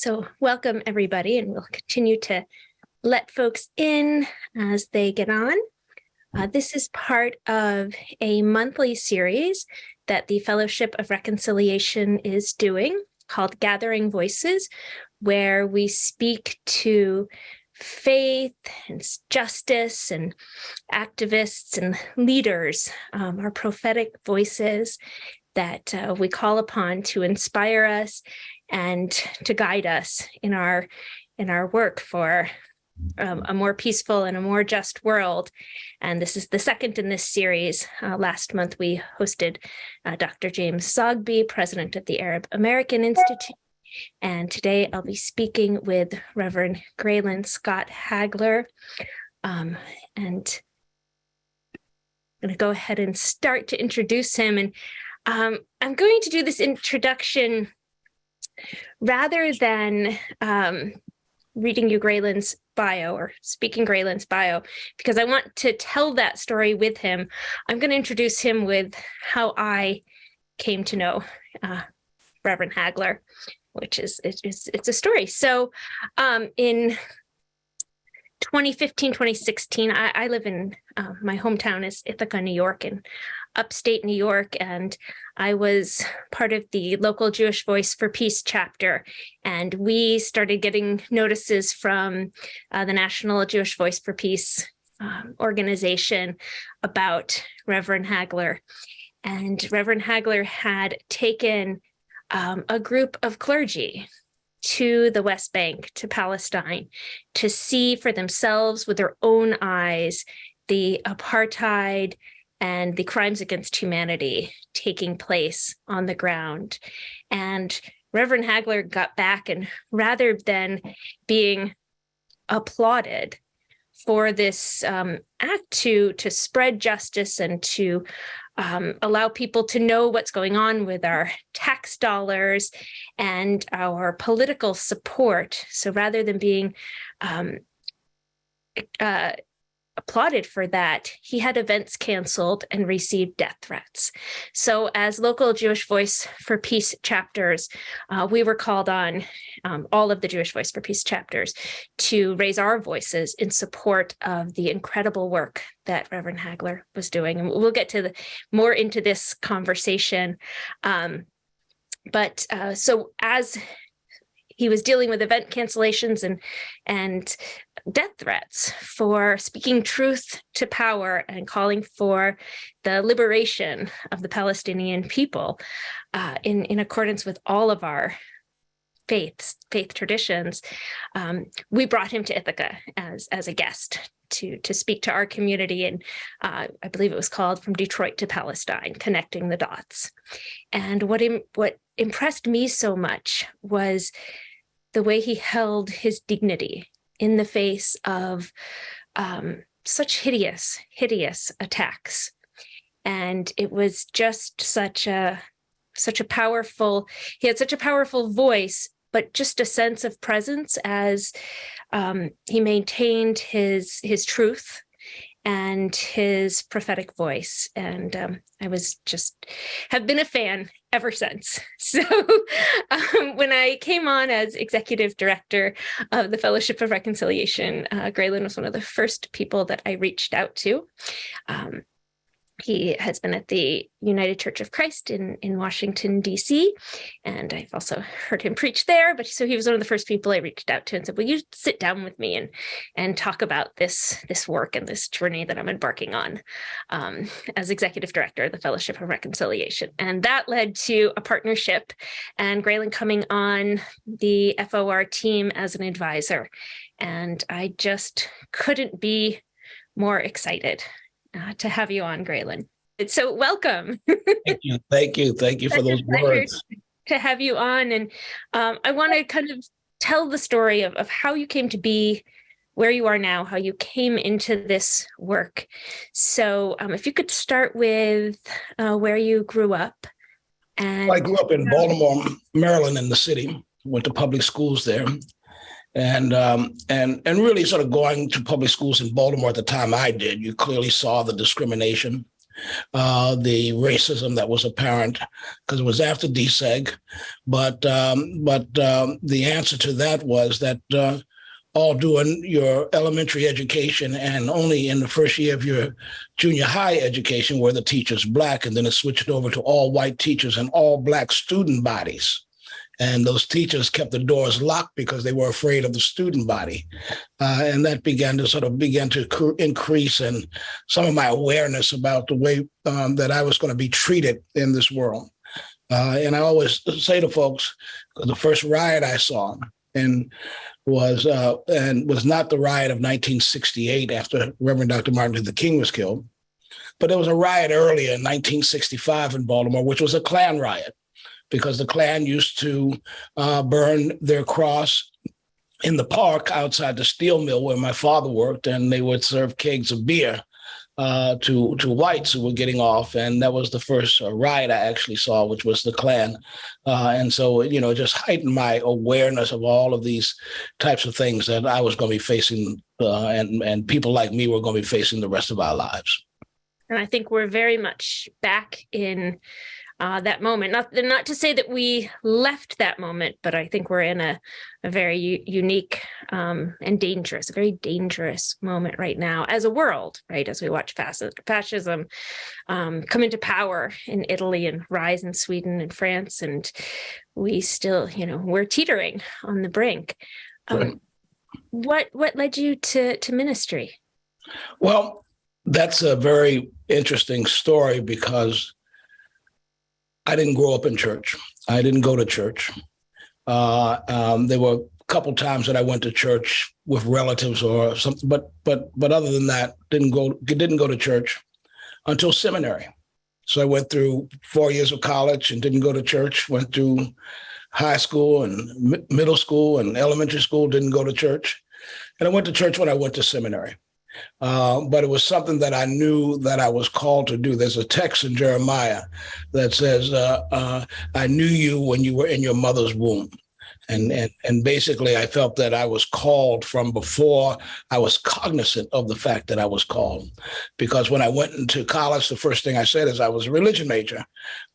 So welcome everybody, and we'll continue to let folks in as they get on. Uh, this is part of a monthly series that the Fellowship of Reconciliation is doing called Gathering Voices, where we speak to faith and justice and activists and leaders, um, our prophetic voices that uh, we call upon to inspire us and to guide us in our in our work for um, a more peaceful and a more just world. And this is the second in this series. Uh, last month, we hosted uh, Dr. James Zogby, president of the Arab American Institute. And today I'll be speaking with Reverend Graylan Scott Hagler. Um, and I'm going to go ahead and start to introduce him. And um, I'm going to do this introduction rather than um, reading you Graylan's bio or speaking Graylan's bio, because I want to tell that story with him, I'm going to introduce him with how I came to know uh, Reverend Hagler, which is it's, it's a story. So um, in 2015, 2016, I, I live in uh, my hometown is Ithaca, New York, and upstate New York, and I was part of the local Jewish Voice for Peace chapter. And we started getting notices from uh, the National Jewish Voice for Peace um, organization about Reverend Hagler. And Reverend Hagler had taken um, a group of clergy to the West Bank, to Palestine, to see for themselves with their own eyes the apartheid and the crimes against humanity taking place on the ground. And Reverend Hagler got back and rather than being applauded for this um, act to to spread justice and to um, allow people to know what's going on with our tax dollars and our political support. So rather than being um, uh, applauded for that, he had events canceled and received death threats. So as local Jewish Voice for Peace chapters, uh, we were called on, um, all of the Jewish Voice for Peace chapters, to raise our voices in support of the incredible work that Reverend Hagler was doing. And we'll get to the, more into this conversation. Um, but uh, so as he was dealing with event cancellations and and death threats for speaking truth to power and calling for the liberation of the Palestinian people uh, in, in accordance with all of our faiths, faith traditions, um, we brought him to Ithaca as, as a guest to, to speak to our community. And uh, I believe it was called From Detroit to Palestine, Connecting the Dots. And what, Im what impressed me so much was the way he held his dignity in the face of um, such hideous, hideous attacks. And it was just such a, such a powerful, he had such a powerful voice, but just a sense of presence as um, he maintained his, his truth and his prophetic voice. And um, I was just have been a fan ever since. So um, when I came on as executive director of the Fellowship of Reconciliation, uh, Graylan was one of the first people that I reached out to. Um, he has been at the United Church of Christ in, in Washington, D.C., and I've also heard him preach there. But so he was one of the first people I reached out to and said, will you sit down with me and, and talk about this, this work and this journey that I'm embarking on um, as executive director of the Fellowship of Reconciliation. And that led to a partnership and Graylan coming on the FOR team as an advisor. And I just couldn't be more excited uh, to have you on, Graylan. So welcome. thank you. Thank you. Thank you for those words. To have you on. And um, I want to kind of tell the story of, of how you came to be where you are now, how you came into this work. So um, if you could start with uh, where you grew up. And I grew up in Baltimore, Maryland, in the city, went to public schools there and um, and and really sort of going to public schools in Baltimore at the time I did, you clearly saw the discrimination uh, the racism that was apparent because it was after DSEG. But um, but um, the answer to that was that uh, all doing your elementary education and only in the first year of your junior high education were the teachers black and then it switched over to all white teachers and all black student bodies and those teachers kept the doors locked because they were afraid of the student body uh, and that began to sort of begin to increase and some of my awareness about the way um, that i was going to be treated in this world uh, and i always say to folks the first riot i saw and was uh, and was not the riot of 1968 after Reverend Dr. Martin Luther King was killed, but there was a riot earlier in 1965 in Baltimore, which was a Klan riot because the Klan used to uh, burn their cross in the park outside the steel mill where my father worked, and they would serve kegs of beer uh, to to whites who were getting off, and that was the first uh, riot I actually saw, which was the Klan, uh, and so you know just heightened my awareness of all of these types of things that I was going to be facing, uh, and and people like me were going to be facing the rest of our lives. And I think we're very much back in uh, that moment. Not not to say that we left that moment, but I think we're in a, a very unique um, and dangerous, a very dangerous moment right now as a world, right? As we watch fasc- fascism um, come into power in Italy and rise in Sweden and France, and we still, you know, we're teetering on the brink. Um, right. What what led you to to ministry? Well, that's a very interesting story because I didn't grow up in church. I didn't go to church. Uh, um, there were a couple times that I went to church with relatives or something, but but but other than that, didn't go didn't go to church until seminary. So I went through four years of college and didn't go to church. Went through high school and middle school and elementary school. Didn't go to church, and I went to church when I went to seminary. Uh, but it was something that I knew that I was called to do. There's a text in Jeremiah that says, uh, uh, "I knew you when you were in your mother's womb." And, and and basically, I felt that I was called from before I was cognizant of the fact that I was called, because when I went into college, the first thing I said is I was a religion major,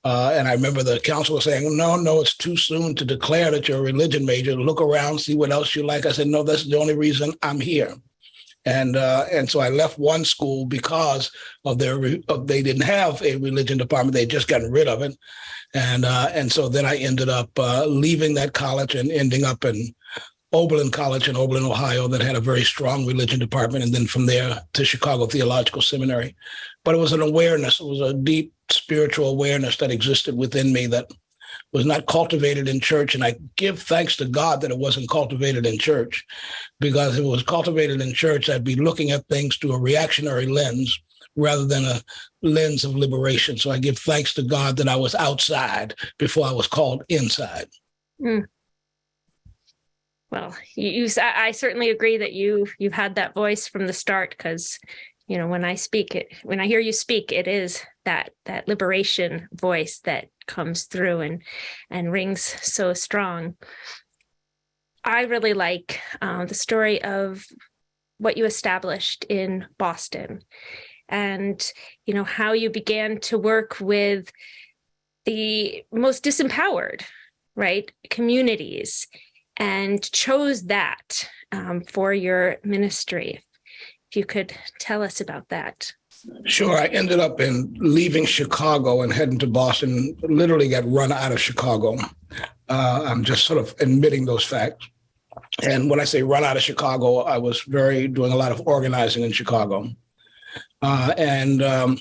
uh, and I remember the counselor saying, "No, no, it's too soon to declare that you're a religion major. Look around, see what else you like." I said, "No, that's the only reason I'm here." And uh, and so I left one school because of their of, they didn't have a religion department; they just gotten rid of it, and uh, and so then I ended up uh, leaving that college and ending up in Oberlin College in Oberlin, Ohio, that had a very strong religion department, and then from there to Chicago Theological Seminary. But it was an awareness; it was a deep spiritual awareness that existed within me that was not cultivated in church. And I give thanks to God that it wasn't cultivated in church, because if it was cultivated in church, I'd be looking at things through a reactionary lens rather than a lens of liberation. So I give thanks to God that I was outside before I was called inside. Mm. Well, you, you, I certainly agree that you you've had that voice from the start because you know when i speak it when i hear you speak it is that that liberation voice that comes through and and rings so strong i really like uh, the story of what you established in boston and you know how you began to work with the most disempowered right communities and chose that um, for your ministry if you could tell us about that. Sure. I ended up in leaving Chicago and heading to Boston, literally got run out of Chicago. Uh, I'm just sort of admitting those facts. And when I say run out of Chicago, I was very doing a lot of organizing in Chicago. Uh, and um,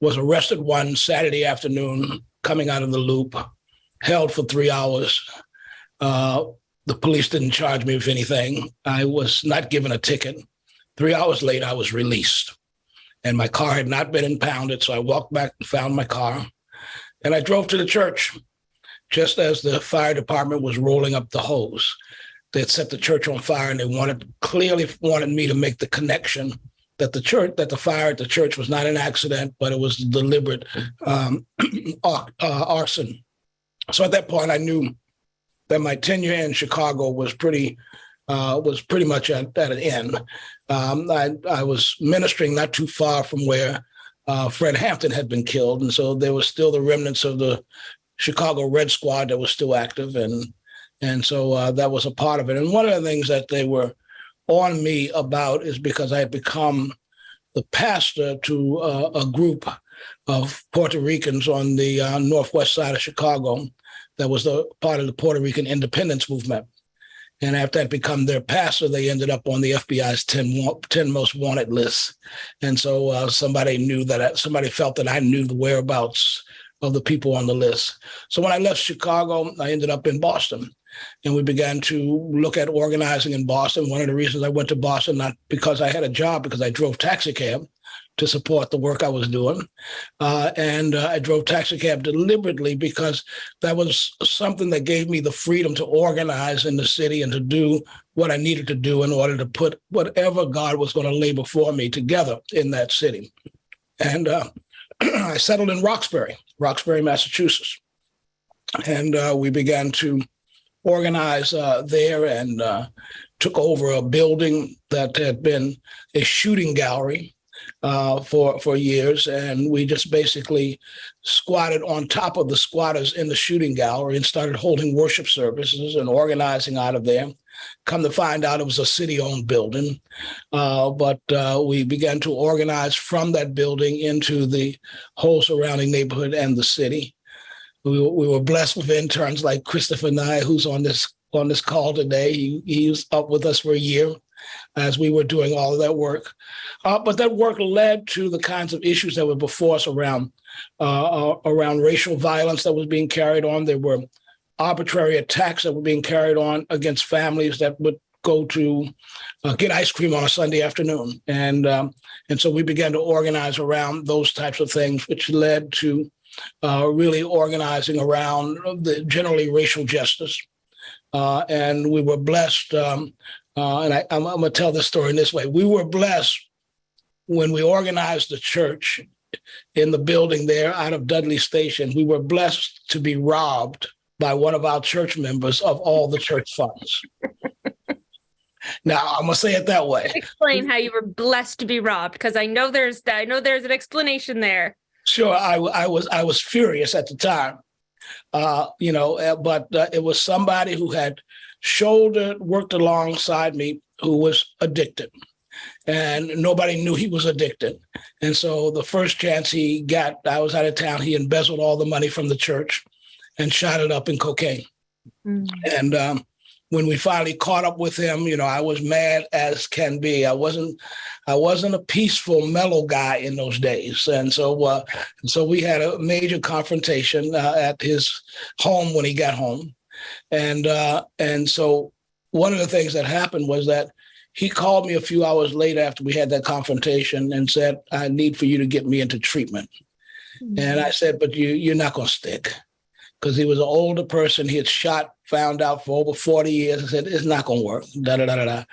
was arrested one Saturday afternoon coming out of the loop, held for three hours. Uh, the police didn't charge me with anything. I was not given a ticket. Three hours later, I was released. And my car had not been impounded. So I walked back and found my car. And I drove to the church just as the fire department was rolling up the hose. They had set the church on fire and they wanted clearly wanted me to make the connection that the church that the fire at the church was not an accident, but it was deliberate um, uh, arson. So at that point, I knew that my tenure in Chicago was pretty uh, was pretty much at, at an end. Um, I, I, was ministering not too far from where uh, Fred Hampton had been killed, and so there was still the remnants of the Chicago Red Squad that was still active, and and so uh, that was a part of it. And one of the things that they were on me about is because I had become the pastor to uh, a group of Puerto Ricans on the uh, northwest side of Chicago that was the part of the Puerto Rican independence movement. And after I'd become their pastor, they ended up on the FBI's 10, 10 most wanted list. And so uh, somebody knew that, I, somebody felt that I knew the whereabouts of the people on the list. So when I left Chicago, I ended up in Boston and we began to look at organizing in Boston. One of the reasons I went to Boston, not because I had a job, because I drove taxi cab to support the work I was doing. Uh, and uh, I drove taxi cab deliberately because that was something that gave me the freedom to organize in the city and to do what I needed to do in order to put whatever God was going to lay before me together in that city. And uh, I settled in Roxbury, Roxbury, Massachusetts. And uh, we began to organize uh, there and uh, took over a building that had been a shooting gallery uh, for for years, and we just basically squatted on top of the squatters in the shooting gallery and started holding worship services and organizing out of there. Come to find out, it was a city-owned building, uh, but uh, we began to organize from that building into the whole surrounding neighborhood and the city. We, we were blessed with interns like Christopher Nye, who's on this on this call today. He, he was up with us for a year as we were doing all of that work. Uh, but that work led to the kinds of issues that were before us around uh, uh, around racial violence that was being carried on. There were arbitrary attacks that were being carried on against families that would go to uh, get ice cream on a Sunday afternoon, and um, and so we began to organize around those types of things, which led to uh, really organizing around the generally racial justice. Uh, and we were blessed, um, uh, and I, am going to tell this story in this way. We were blessed when we organized the church in the building there out of Dudley Station. We were blessed to be robbed by one of our church members of all the church funds. now I'm gonna say it that way. Explain how you were blessed to be robbed, because I know there's I know there's an explanation there. Sure, I, I was I was furious at the time, uh, you know, uh, but uh, it was somebody who had shouldered, worked alongside me, who was addicted, and nobody knew he was addicted. And so the first chance he got, I was out of town. He embezzled all the money from the church, and shot it up in cocaine. Mm. And um, when we finally caught up with him, you know, I was mad as can be. I wasn't, I wasn't a peaceful, mellow guy in those days, and so, uh, so we had a major confrontation uh, at his home when he got home, and uh, and so one of the things that happened was that he called me a few hours later after we had that confrontation and said, "I need for you to get me into treatment," mm-hmm. and I said, "But you, you're not going to stick." because he was an older person. He had shot, found out for over 40 years. I said, it's not going to work. Da, da, da, da, da.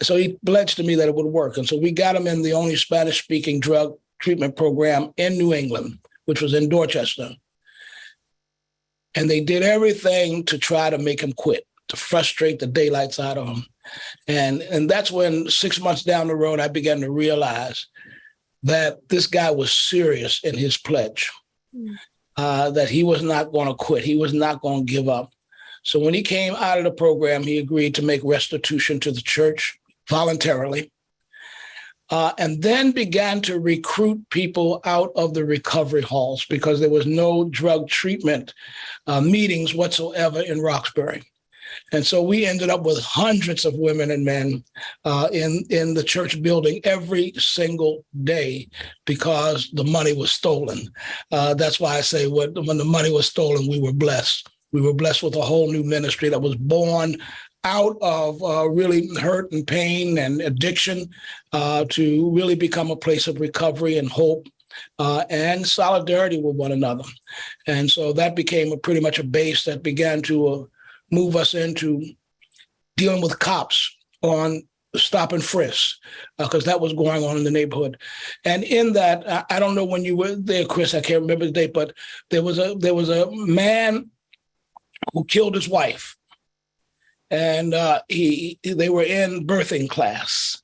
So he pledged to me that it would work. And so we got him in the only Spanish speaking drug treatment program in New England, which was in Dorchester. And they did everything to try to make him quit, to frustrate the daylights out of him. And, and that's when six months down the road, I began to realize that this guy was serious in his pledge. Mm uh, that he was not going to quit. He was not going to give up. So when he came out of the program, he agreed to make restitution to the church voluntarily. Uh, and then began to recruit people out of the recovery halls because there was no drug treatment uh, meetings whatsoever in Roxbury. And so we ended up with hundreds of women and men uh, in, in the church building every single day because the money was stolen. Uh, that's why I say when, when the money was stolen, we were blessed. We were blessed with a whole new ministry that was born out of uh, really hurt and pain and addiction uh, to really become a place of recovery and hope uh, and solidarity with one another. And so that became a, pretty much a base that began to uh, move us into dealing with cops on stop and frisk because uh, that was going on in the neighborhood and in that I, I, don't know when you were there chris i can't remember the date but there was a there was a man who killed his wife and uh, he they were in birthing class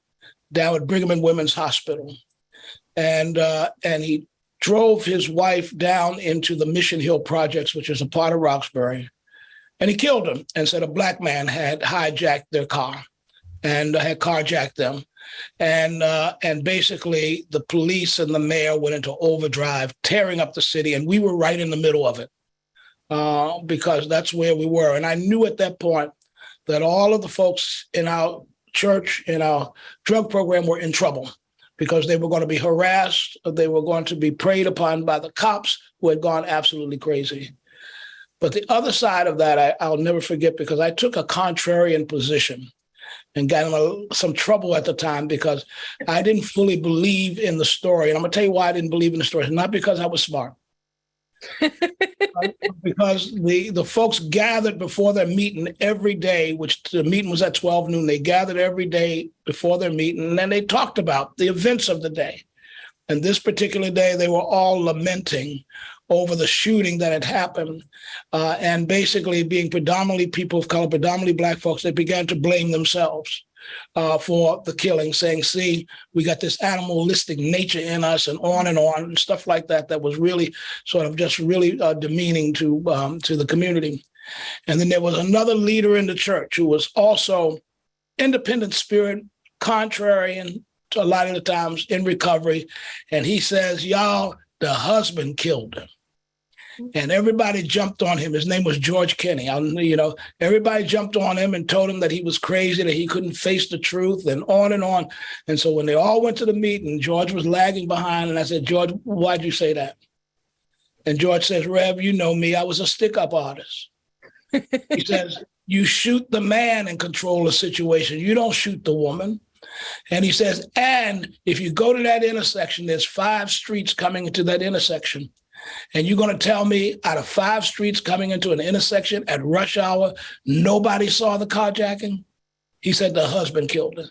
down at brigham and women's hospital and uh, and he drove his wife down into the Mission Hill Projects, which is a part of Roxbury, and he killed them and said a black man had hijacked their car and had carjacked them. And uh, and basically the police and the mayor went into overdrive, tearing up the city, and we were right in the middle of it uh, because that's where we were. And I knew at that point that all of the folks in our church, in our drug program, were in trouble because they were going to be harassed, they were going to be preyed upon by the cops who had gone absolutely crazy. But the other side of that, I, will never forget because I took a contrarian position and got in some trouble at the time because I didn't fully believe in the story. And I'm to tell you why I didn't believe in the story. Not because I was smart, because the the folks gathered before their meeting every day, which the meeting was at 12 noon. They gathered every day before their meeting, and then they talked about the events of the day. And this particular day, they were all lamenting over the shooting that had happened, uh, and basically being predominantly people of color, predominantly black folks, they began to blame themselves uh, for the killing, saying, see, we got this animalistic nature in us and on and on and stuff like that, that was really sort of just really uh, demeaning to, um, to the community. And then there was another leader in the church who was also independent spirit, contrarian to a lot of the times in recovery. And he says, y'all, the husband killed him and everybody jumped on him. His name was George Kenny. I, you know, everybody jumped on him and told him that he was crazy, that he couldn't face the truth, and on and on. And so when they all went to the meeting, George was lagging behind, and I said, George, why'd you say that? And George says, Rev, you know me. I was a stick-up artist. he says, you shoot the man and control the situation. You don't shoot the woman. And he says, and if you go to that intersection, there's five streets coming into that intersection. And you're going to tell me out of five streets coming into an intersection at rush hour, nobody saw the carjacking? He said the husband killed her.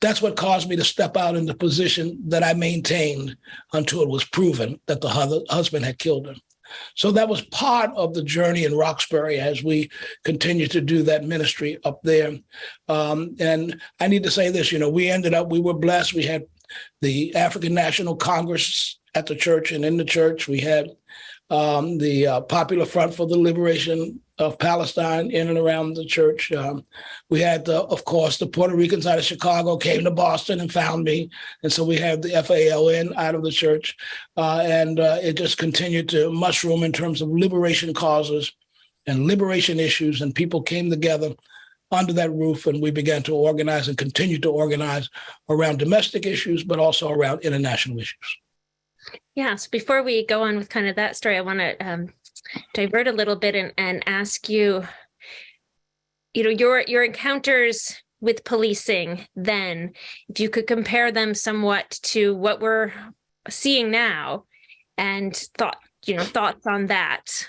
That's what caused me to step out in the position that I maintained until it was proven that the husband had killed her. So that was part of the journey in Roxbury as we continue to do that ministry up there. Um, and I need to say this, you know, we ended up, we were blessed. We had the African National Congress at the church and in the church. We had um, the uh, Popular Front for the Liberation of Palestine in and around the church. Um, we had, the, of course, the Puerto Ricans out of Chicago came to Boston and found me. And so we had the FALN out of the church. Uh, and uh, it just continued to mushroom in terms of liberation causes and liberation issues. And people came together under that roof and we began to organize and continue to organize around domestic issues, but also around international issues. Yeah, so before we go on with kind of that story, I want to um, divert a little bit and, and ask you, you know, your your encounters with policing then, if you could compare them somewhat to what we're seeing now and thought, you know, thoughts on that.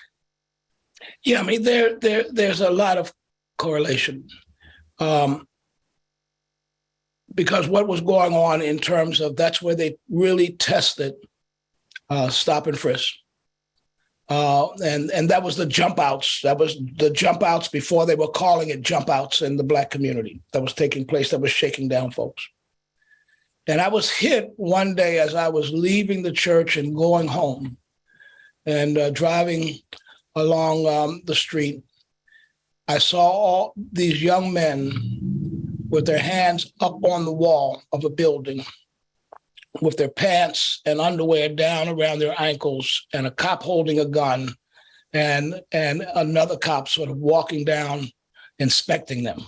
Yeah, I mean, there, there, there's a lot of correlation. Um, because what was going on in terms of that's where they really tested uh, stop and frisk. Uh, and and that was the jump outs. That was the jump outs before they were calling it jump outs in the black community that was taking place. That was shaking down folks. And I was hit one day as I was leaving the church and going home, and uh, driving along um, the street. I saw all these young men with their hands up on the wall of a building with their pants and underwear down around their ankles and a cop holding a gun and and another cop sort of walking down inspecting them.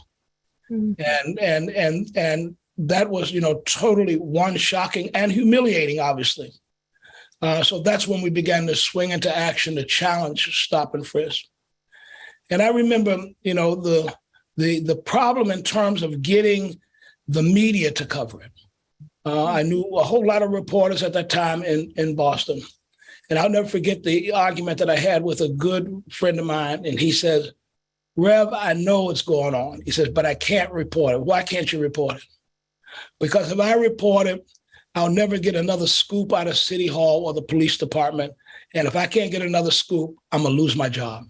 Mm-hmm. and and and and that was you know totally one shocking and humiliating obviously. Uh, so that's when we began to swing into action to challenge stop and frisk and i remember you know the the the problem in terms of getting the media to cover it uh, I knew a whole lot of reporters at that time in, in Boston. And I'll never forget the argument that I had with a good friend of mine. And he says, Rev, I know what's going on. He says, but I can't report it. Why can't you report it? Because if I report it, I'll never get another scoop out of City Hall or the police department. And if I can't get another scoop, I'm to lose my job.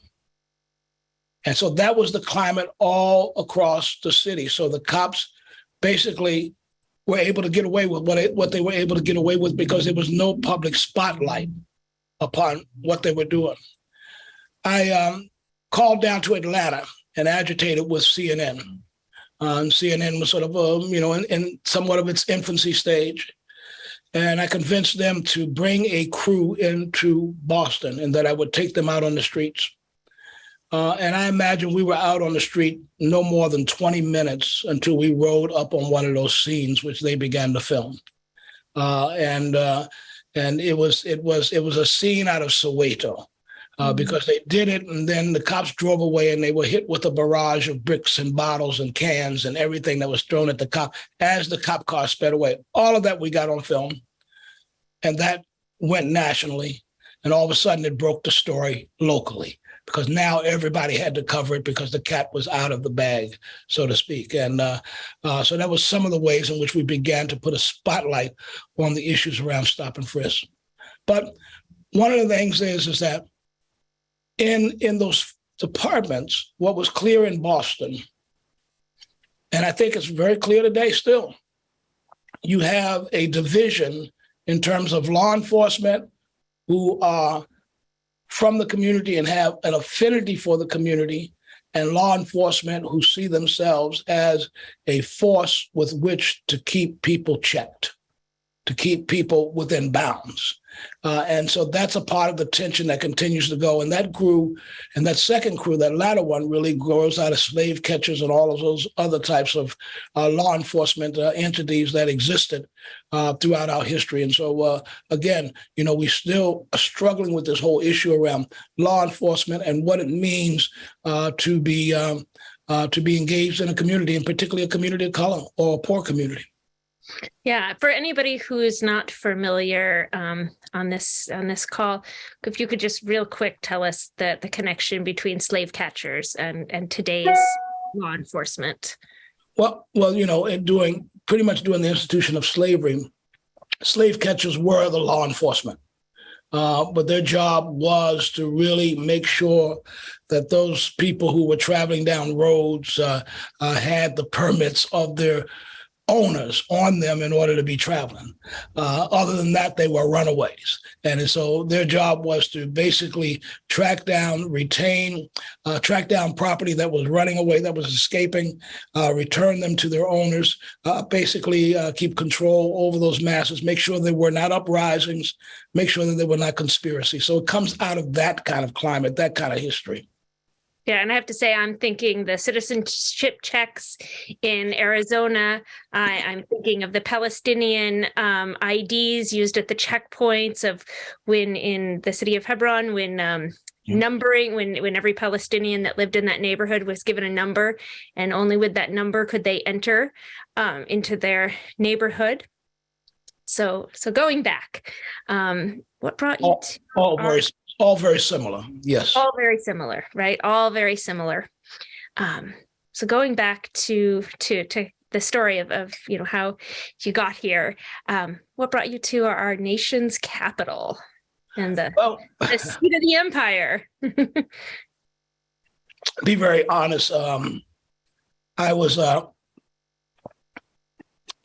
And so that was the climate all across the city. So the cops basically were able to get away with what it, what they were able to get away with because there was no public spotlight upon what they were doing. I um, called down to Atlanta and agitated with CNN. Uh, CNN was sort of, um, you know, in, in somewhat of its infancy stage. And I convinced them to bring a crew into Boston and that I would take them out on the streets. Uh, and I imagine we were out on the street no more than 20 minutes until we rode up on one of those scenes, which they began to film. Uh, and uh, and it was it was it was a scene out of Soweto. Uh, mm-hmm. because they did it, and then the cops drove away, and they were hit with a barrage of bricks and bottles and cans and everything that was thrown at the cop as the cop car sped away. All of that we got on film, and that went nationally, and all of a sudden it broke the story locally because now everybody had to cover it because the cat was out of the bag, so to speak. And uh, uh, so that was some of the ways in which we began to put a spotlight on the issues around stop and frisk. But one of the things is is that in in those departments, what was clear in Boston, and I think it's very clear today still, you have a division in terms of law enforcement who are from the community and have an affinity for the community and law enforcement who see themselves as a force with which to keep people checked, to keep people within bounds. Uh, and so that's a part of the tension that continues to go. And that grew, and that second crew, that latter one, really grows out of slave catchers and all of those other types of uh, law enforcement uh, entities that existed uh, throughout our history. And so, uh, again, you know, we still are struggling with this whole issue around law enforcement and what it means uh, to be um, to be engaged in a community, and particularly a community of color or a poor community. Yeah, for anybody who is not familiar um, on this on this call, if you could just real quick tell us the the connection between slave catchers and and today's law enforcement. Well, well, you know, in doing pretty much doing the institution of slavery, slave catchers were the law enforcement. Uh, but their job was to really make sure that those people who were traveling down roads uh, uh, had the permits of their owners on them in order to be traveling. Uh, other than that, they were runaways. And so their job was to basically track down, retain, uh, track down property that was running away, that was escaping, uh, return them to their owners, uh, basically uh, keep control over those masses, make sure there were not uprisings, make sure that they were not conspiracies. So it comes out of that kind of climate, that kind of history. Yeah, and I have to say, I'm thinking the citizenship checks in Arizona. I, am thinking of the Palestinian um, IDs used at the checkpoints of when in the city of Hebron, when um, numbering, when when every Palestinian that lived in that neighborhood was given a number, and only with that number could they enter um, into their neighborhood. So, so going back, um, what brought you? All, to all very all very similar. Yes. All very similar, right? All very similar. Um, so going back to to to the story of, of you know how you got here, um, what brought you to our, our nation's capital and the, well, the seat of the empire? be very honest. Um, I was uh,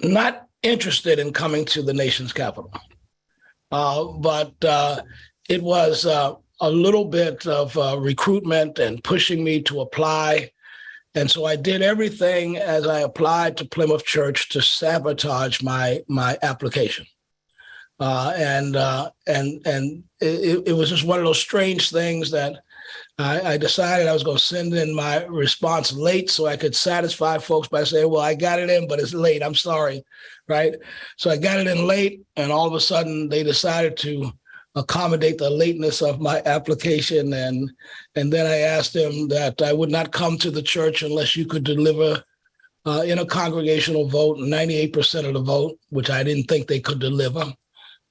not interested in coming to the nation's capital, uh, but uh, it was uh, a little bit of uh, recruitment and pushing me to apply. And so I did everything as I applied to Plymouth Church to sabotage my my application. Uh, and uh, and and it, it, was just one of those strange things that I, I decided I was going to send in my response late so I could satisfy folks by saying, "Well, I got it in, but it's late. I'm sorry." Right. So I got it in late, and all of a sudden they decided to accommodate the lateness of my application. And, and then I asked them that I would not come to the church unless you could deliver uh, in a congregational vote, 98% of the vote, which I didn't think they could deliver.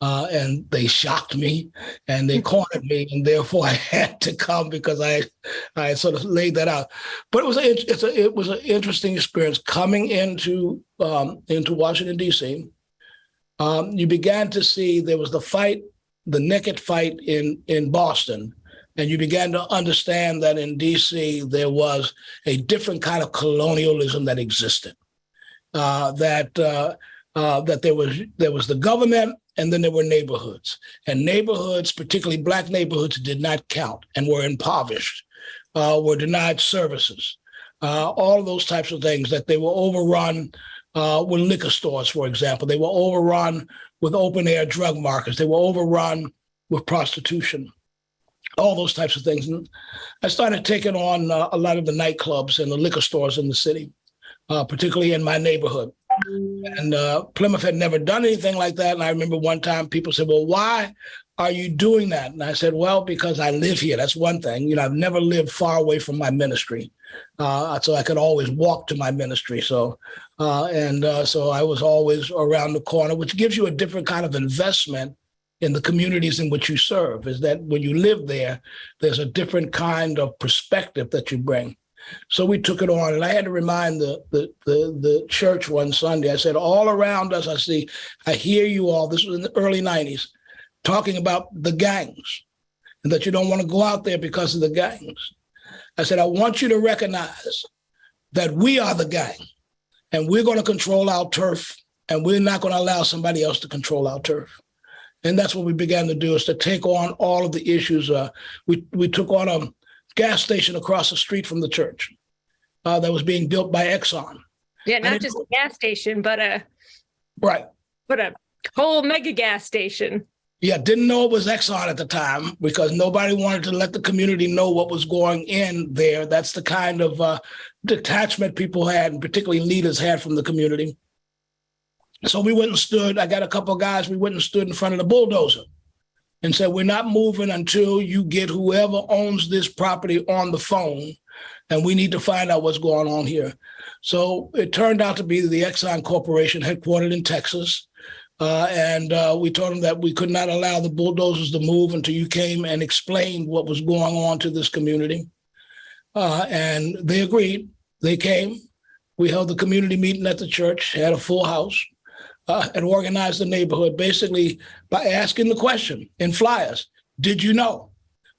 Uh, and they shocked me and they cornered me, and therefore I had to come because I, I sort of laid that out. But it was a, it's a, it was an interesting experience coming into um, into Washington D.C. Um, you began to see there was the fight the naked fight in, in Boston, and you began to understand that in DC there was a different kind of colonialism that existed. Uh, that uh, uh, that there was there was the government and then there were neighborhoods. And neighborhoods particularly black neighborhoods did not count and were impoverished uh, were denied services. Uh, all of those types of things that they were overrun uh, with liquor stores for example. They were overrun with open air drug markets they were overrun with prostitution all those types of things and i started taking on uh, a lot of the nightclubs and the liquor stores in the city uh, particularly in my neighborhood and uh, Plymouth had never done anything like that. And I remember one time people said, Well, why are you doing that? And I said, Well, because I live here. That's one thing. You know, I've never lived far away from my ministry. Uh, so I could always walk to my ministry. So, uh, and uh, so I was always around the corner, which gives you a different kind of investment in the communities in which you serve. Is that when you live there, there's a different kind of perspective that you bring. So we took it on, and I had to remind the, the the the, church one Sunday. I said, all around us, I see, I hear you all. This was in the early '90s, talking about the gangs, and that you don't want to go out there because of the gangs. I said, I want you to recognize that we are the gang, and we're going to control our turf, and we're not going to allow somebody else to control our turf. And that's what we began to do is to take on all of the issues. Uh, we we took on a gas station across the street from the church uh, that was being built by Exxon. Yeah, not just a gas station, but a right, but a whole mega gas station. Yeah, didn't know it was Exxon at the time because nobody wanted to let the community know what was going in there. That's the kind of uh, detachment people had, and particularly leaders had from the community. So we went and stood. I got a couple of guys. We went and stood in front of the bulldozer and said, We're not moving until you get whoever owns this property on the phone. And we need to find out what's going on here. So it turned out to be the Exxon Corporation headquartered in Texas. Uh, and uh, we told them that we could not allow the bulldozers to move until you came and explained what was going on to this community. Uh, and they agreed. They came. We held the community meeting at the church, had a full house uh, and organized the neighborhood basically by asking the question in flyers Did you know?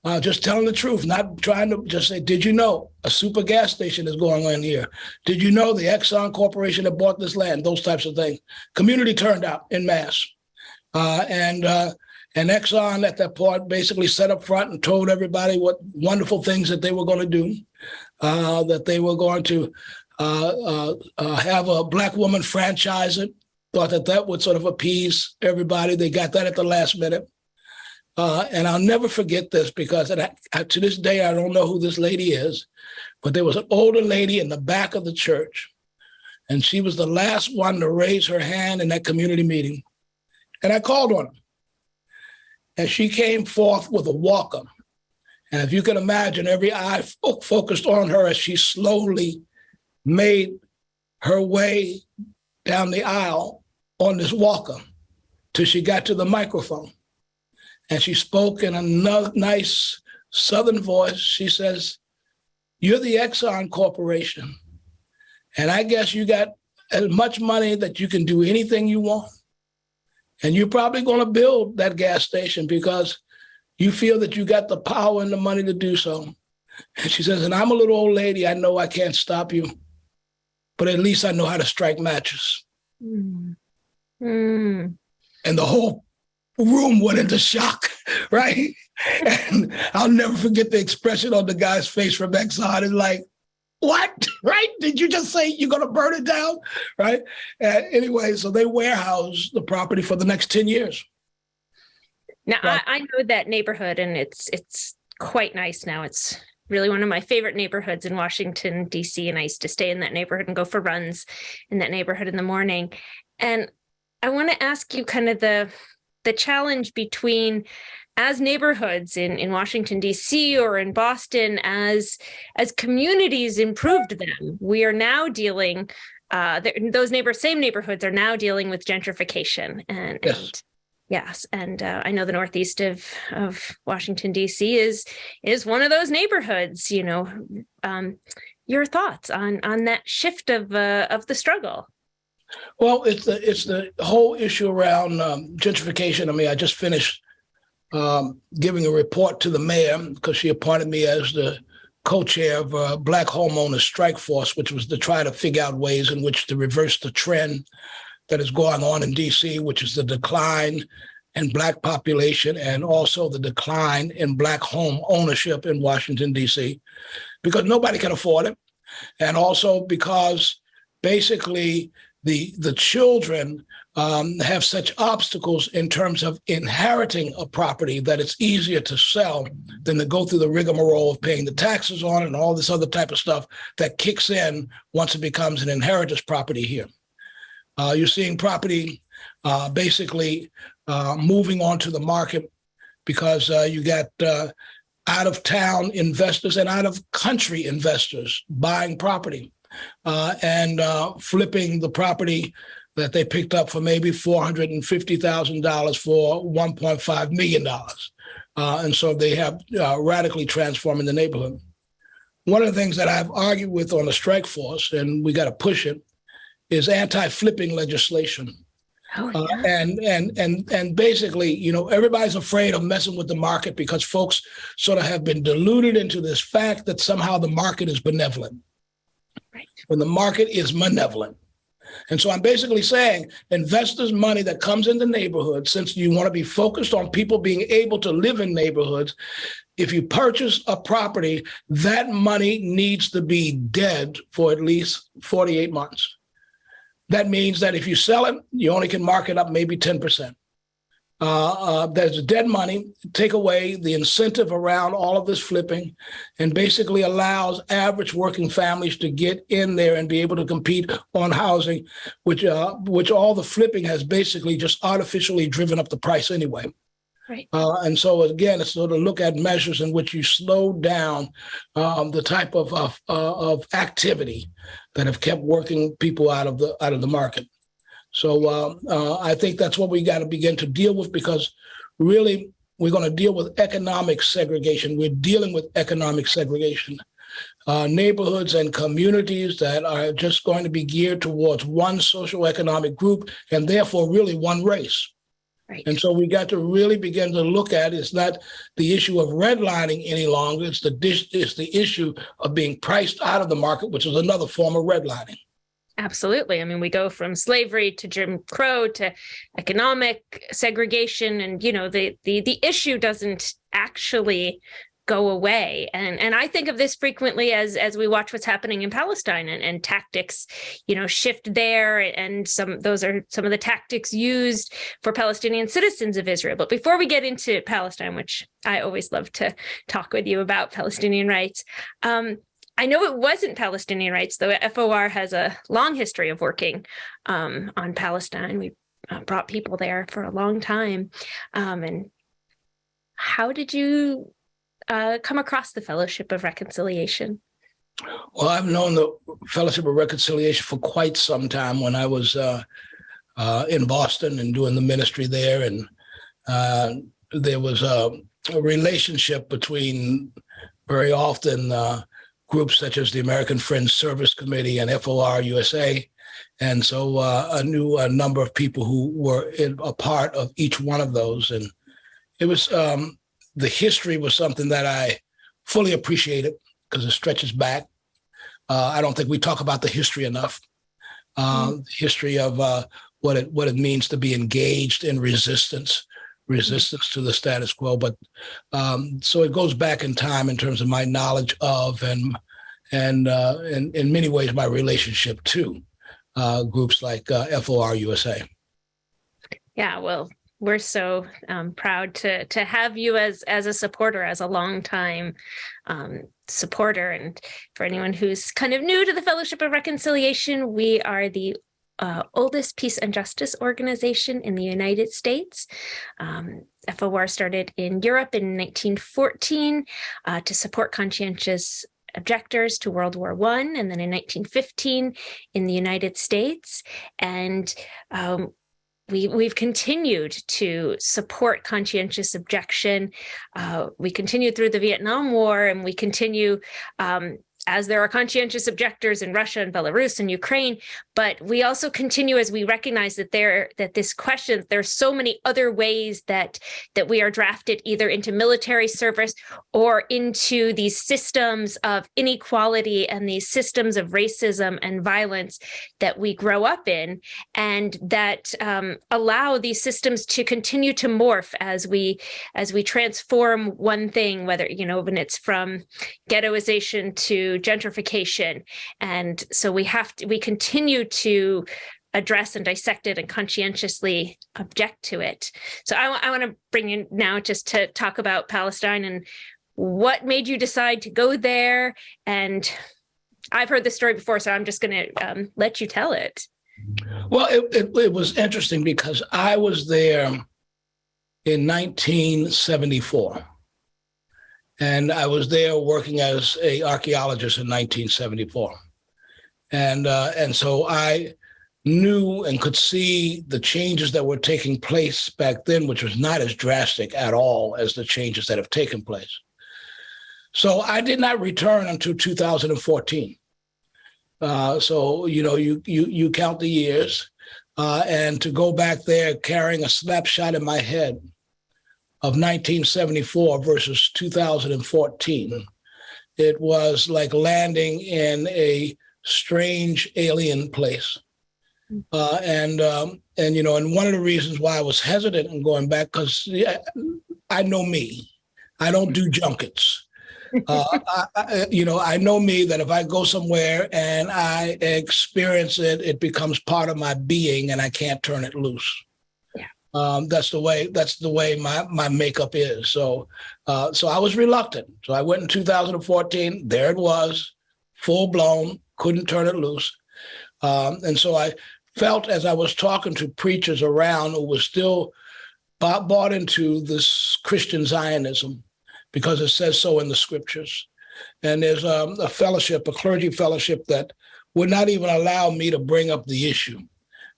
Uh, just telling the truth, not trying to just say, Did you know a super gas station is going on here? Did you know the Exxon Corporation that bought this land? Those types of things. Community turned out in mass. Uh, and uh, and Exxon at that point basically set up front and told everybody what wonderful things that they were going to do, uh, that they were going to uh, uh, have a black woman franchise it, thought that that would sort of appease everybody. They got that at the last minute. Uh, and I'll never forget this because I, to this day, I don't know who this lady is, but there was an older lady in the back of the church. And she was the last one to raise her hand in that community meeting. And I called on her. And she came forth with a walker. And if you can imagine, every eye fo- focused on her as she slowly made her way down the aisle on this walker till she got to the microphone. And she spoke in a nice Southern voice. She says, You're the Exxon Corporation. And I guess you got as much money that you can do anything you want. And you're probably going to build that gas station because you feel that you got the power and the money to do so. And she says, And I'm a little old lady. I know I can't stop you, but at least I know how to strike matches. Mm. Mm. And the whole room went into shock, right? and I'll never forget the expression on the guy's face from Exxon. It's like, what? Right? Did you just say you're going to burn it down? Right? Uh, anyway, so they warehouse the property for the next 10 years. Now, I, I know that neighborhood and it's it's quite nice now. It's really one of my favorite neighborhoods in Washington, D.C. And I used to stay in that neighborhood and go for runs in that neighborhood in the morning. And I want to ask you kind of the the challenge between as neighborhoods in, in Washington D.C. or in Boston, as as communities improved them, we are now dealing. Uh, those neighbor same neighborhoods are now dealing with gentrification and, yes. and yes, and uh, I know the northeast of of Washington D.C. is is one of those neighborhoods. You know, um, your thoughts on on that shift of uh, of the struggle. Well, it's the it's the whole issue around um, gentrification. I mean, I just finished um, giving a report to the mayor because she appointed me as the co-chair of uh, Black Homeowners Strike Force, which was to try to figure out ways in which to reverse the trend that is going on in DC, which is the decline in black population and also the decline in black home ownership in Washington, DC, because nobody can afford it. And also because basically the, the children um, have such obstacles in terms of inheriting a property that it's easier to sell than to go through the rigmarole of paying the taxes on and all this other type of stuff that kicks in once it becomes an inheritance property here. Uh, you're seeing property uh, basically uh, moving onto the market because uh, you got uh, out of town investors and out of country investors buying property uh, and flipping the property that they picked up for maybe $450,000 for $1.5 million. Uh, and so they have uh, radically transforming the neighborhood. One of the things that I've argued with on the strike force, and we got to push it, is anti-flipping legislation. Oh, Uh, and and and and basically, you know, everybody's afraid of messing with the market because folks sort of have been deluded into this fact that somehow the market is benevolent. Right. When the market is malevolent. And so I'm basically saying investors' money that comes in the neighborhood, since you want to be focused on people being able to live in neighborhoods, if you purchase a property, that money needs to be dead for at least 48 months. That means that if you sell it, you only can mark it up maybe 10%. Uh, uh, there's dead money, take away the incentive around all of this flipping and basically allows average working families to get in there and be able to compete on housing, which uh, which all the flipping has basically just artificially driven up the price anyway. Right. Uh, and so again, it's sort of look at measures in which you slow down um, the type of of, uh, of activity that have kept working people out of the out of the market. So uh, uh, I think that's what we got to begin to deal with because really we're going to deal with economic segregation. We're dealing with economic segregation. Uh, neighborhoods and communities that are just going to be geared towards one social economic group and therefore really one race. Right. And so we got to really begin to look at it's not the issue of redlining any longer. It's the dish, it's the issue of being priced out of the market, which is another form of redlining. Absolutely. I mean, we go from slavery to Jim Crow to economic segregation, and you know, the the the issue doesn't actually go away. And and I think of this frequently as as we watch what's happening in Palestine and, and tactics, you know, shift there. And some those are some of the tactics used for Palestinian citizens of Israel. But before we get into Palestine, which I always love to talk with you about Palestinian rights, um, I know it wasn't Palestinian rights, though FOR has a long history of working um, on Palestine. We uh, brought people there for a long time. Um, and how did you uh, come across the Fellowship of Reconciliation? Well, I've known the Fellowship of Reconciliation for quite some time when I was uh, uh, in Boston and doing the ministry there. And uh, there was a, a, relationship between very often uh, groups such as the American Friends Service Committee and FOR USA. And so uh, I knew a number of people who were in, a part of each one of those. And it was um, the history was something that I fully appreciated because it stretches back. Uh, I don't think we talk about the history enough. Uh, mm. History of uh, what it what it means to be engaged in resistance, resistance to the status quo. But um, so it goes back in time in terms of my knowledge of and and uh, in in many ways my relationship to uh, groups like uh, FOR USA. Yeah, well, we're so um, proud to to have you as as a supporter, as a longtime um, supporter. And for anyone who's kind of new to the Fellowship of Reconciliation, we are the uh, oldest peace and justice organization in the United States. Um, FOR started in Europe in 1914 uh, to support conscientious objectors to World War One, and then in 1915 in the United States. And um, we, we've continued to support conscientious objection. Uh, we continued through the Vietnam War and we continue um, as there are conscientious objectors in Russia and Belarus and Ukraine, but we also continue as we recognize that there that this question there's so many other ways that that we are drafted either into military service or into these systems of inequality and these systems of racism and violence that we grow up in and that um, allow these systems to continue to morph as we as we transform one thing whether you know when it's from ghettoization to gentrification and so we have to we continue to address and dissect it and conscientiously object to it. So I, I want to bring you now just to talk about Palestine and what made you decide to go there. And I've heard this story before, so I'm just going to um, let you tell it. Well, it, it, it was interesting because I was there in 1974 and I was there working as a archaeologist in 1974 and uh, and so I knew and could see the changes that were taking place back then, which was not as drastic at all as the changes that have taken place. So I did not return until 2014. Uh, so you know, you you you count the years, uh, and to go back there carrying a snapshot in my head of 1974 versus 2014, it was like landing in a strange alien place. Uh, and um, and you know, and one of the reasons why I was hesitant in going back because yeah, I know me, I don't do junkets. Uh, I, I, you know, I know me that if I go somewhere and I experience it, it becomes part of my being, and I can't turn it loose. Um, that's the way. That's the way my my makeup is. So, uh, so I was reluctant. So I went in 2014. There it was, full blown couldn't turn it loose. Um, and so I felt as I was talking to preachers around who were still bought, bought into this Christian Zionism because it says so in the scriptures. And there's um, a fellowship, a clergy fellowship that would not even allow me to bring up the issue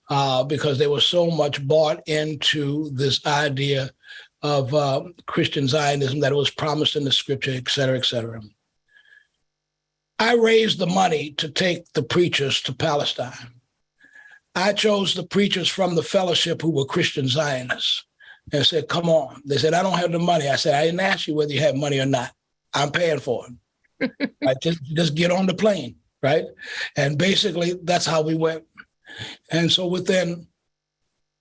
uh, because they were so much bought into this idea of uh, Christian Zionism that it was promised in the scripture, et cetera, et cetera. I raised the money to take the preachers to Palestine. I chose the preachers from the fellowship who were Christian Zionists and said, come on. They said, I don't have the money. I said, I didn't ask you whether you had money or not. I'm paying for it. I just, just get on the plane, right? And basically that's how we went. And so within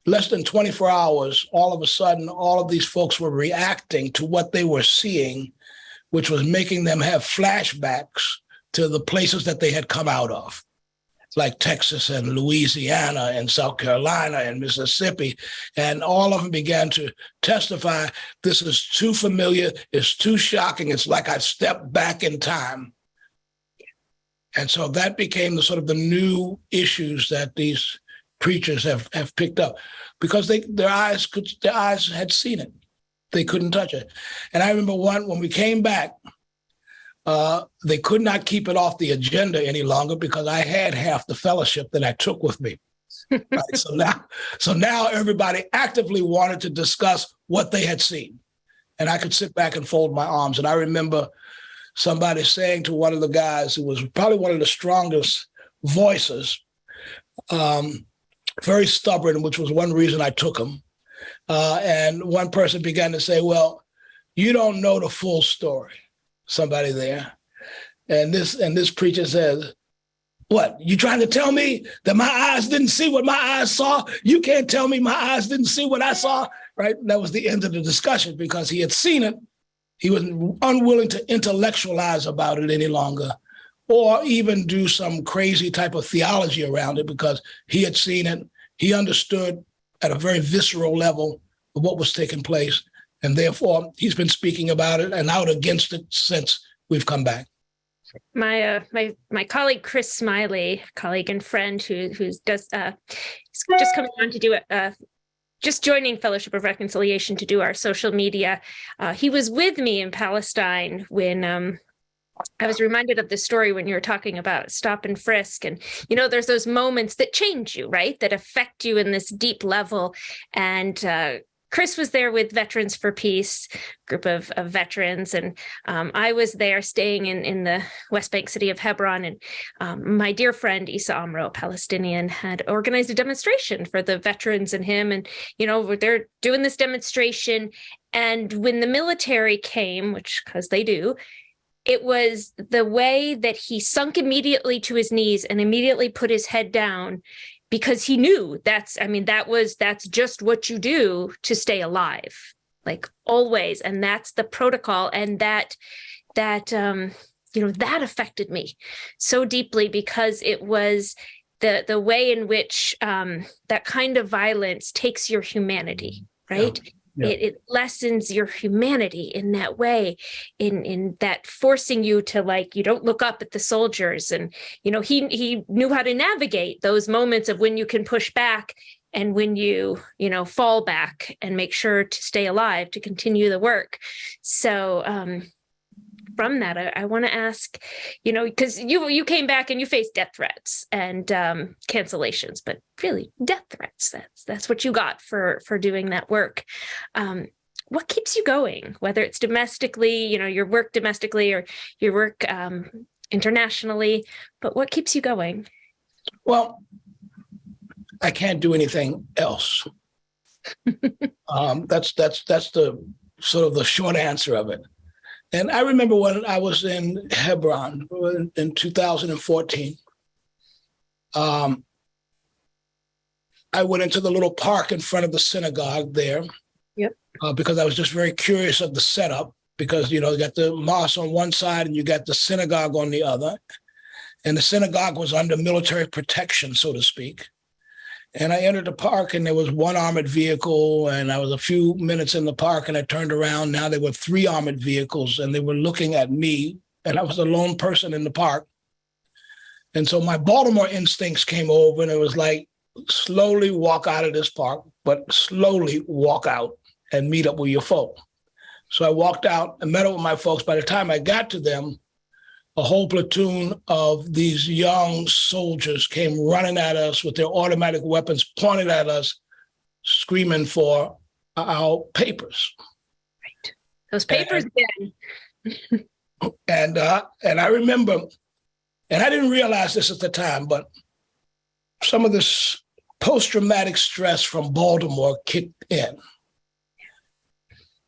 less than 24 hours, all of a sudden, all of these folks were reacting to what they were seeing, which was making them have flashbacks to the places that they had come out of, like Texas and Louisiana and South Carolina and Mississippi. And all of them began to testify this is too familiar, it's too shocking, it's like I stepped back in time. And so that became the sort of the new issues that these preachers have, have picked up because they their eyes could their eyes had seen it. They couldn't touch it. And I remember one when we came back, uh, they could not keep it off the agenda any longer because I had half the fellowship that I took with me. right? So now, so now everybody actively wanted to discuss what they had seen, and I could sit back and fold my arms. And I remember somebody saying to one of the guys who was probably one of the strongest voices, um, very stubborn, which was one reason I took him. Uh, and one person began to say, "Well, you don't know the full story." somebody there. And this and this preacher says, what, you trying to tell me that my eyes didn't see what my eyes saw? You can't tell me my eyes didn't see what I saw, right? That was the end of the discussion because he had seen it. He was unwilling to intellectualize about it any longer or even do some crazy type of theology around it because he had seen it. He understood at a very visceral level what was taking place. And therefore, he's been speaking about it and out against it since we've come back. My uh, my my colleague Chris Smiley, colleague and friend who who's does uh, just coming on to do it. Uh, just joining Fellowship of Reconciliation to do our social media. Uh, he was with me in Palestine when um, I was reminded of the story when you were talking about stop and frisk. And, you know, there's those moments that change you, right? That affect you in this deep level. And uh, Chris was there with Veterans for Peace, group of, of veterans, and um, I was there staying in, in the West Bank city of Hebron. And um, my dear friend Issa Amro, a Palestinian, had organized a demonstration for the veterans and him. And, you know, they're doing this demonstration. And when the military came, which because they do, it was the way that he sunk immediately to his knees and immediately put his head down because he knew that's i mean that was that's just what you do to stay alive like always and that's the protocol and that that um you know that affected me so deeply because it was the the way in which um that kind of violence takes your humanity right yeah. Yeah. It, it lessens your humanity in that way in in that forcing you to like you don't look up at the soldiers and you know he he knew how to navigate those moments of when you can push back and when you you know fall back and make sure to stay alive to continue the work so um from that, I, I want to ask, you know, because you you came back and you faced death threats and um, cancellations, but really death threats. That's that's what you got for for doing that work. Um, what keeps you going, whether it's domestically, you know, your work domestically or your work um, internationally, but what keeps you going? Well, I can't do anything else. um, that's that's that's the sort of the short answer of it. And I remember when I was in Hebron in 2014, um, I went into the little park in front of the synagogue there. Yep. Uh, because I was just very curious of the setup because, you know, you got the mosque on one side and you got the synagogue on the other. And the synagogue was under military protection, so to speak. And I entered the park and there was one armored vehicle and I was a few minutes in the park and I turned around. Now there were three armored vehicles and they were looking at me and I was a lone person in the park. And so my Baltimore instincts came over and it was like, slowly walk out of this park, but slowly walk out and meet up with your folk. So I walked out and met up with my folks. By the time I got to them, a whole platoon of these young soldiers came running at us with their automatic weapons pointed at us, screaming for our papers. Right. Those papers and, and uh, and I remember, and I didn't realize this at the time, but some of this post-traumatic stress from Baltimore kicked in.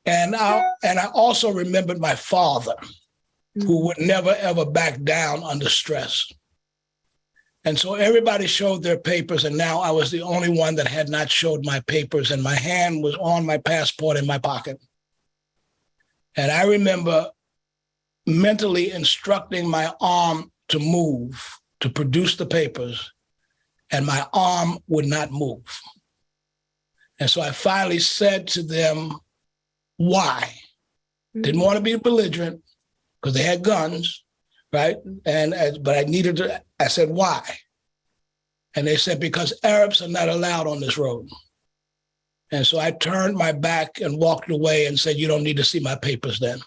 And I and I also remembered my father who would never ever back down under stress. And so everybody showed their papers, and now I was the only one that had not showed my papers, and my hand was on my passport in my pocket. And I remember mentally instructing my arm to move, to produce the papers, and my arm would not move. And so I finally said to them, why? Didn't mm-hmm. want to be belligerent, because they had guns, right? And but I needed to. I said, why? And they said because Arabs are not allowed on this road. And so I turned my back and walked away and said, you don't need to see my papers then.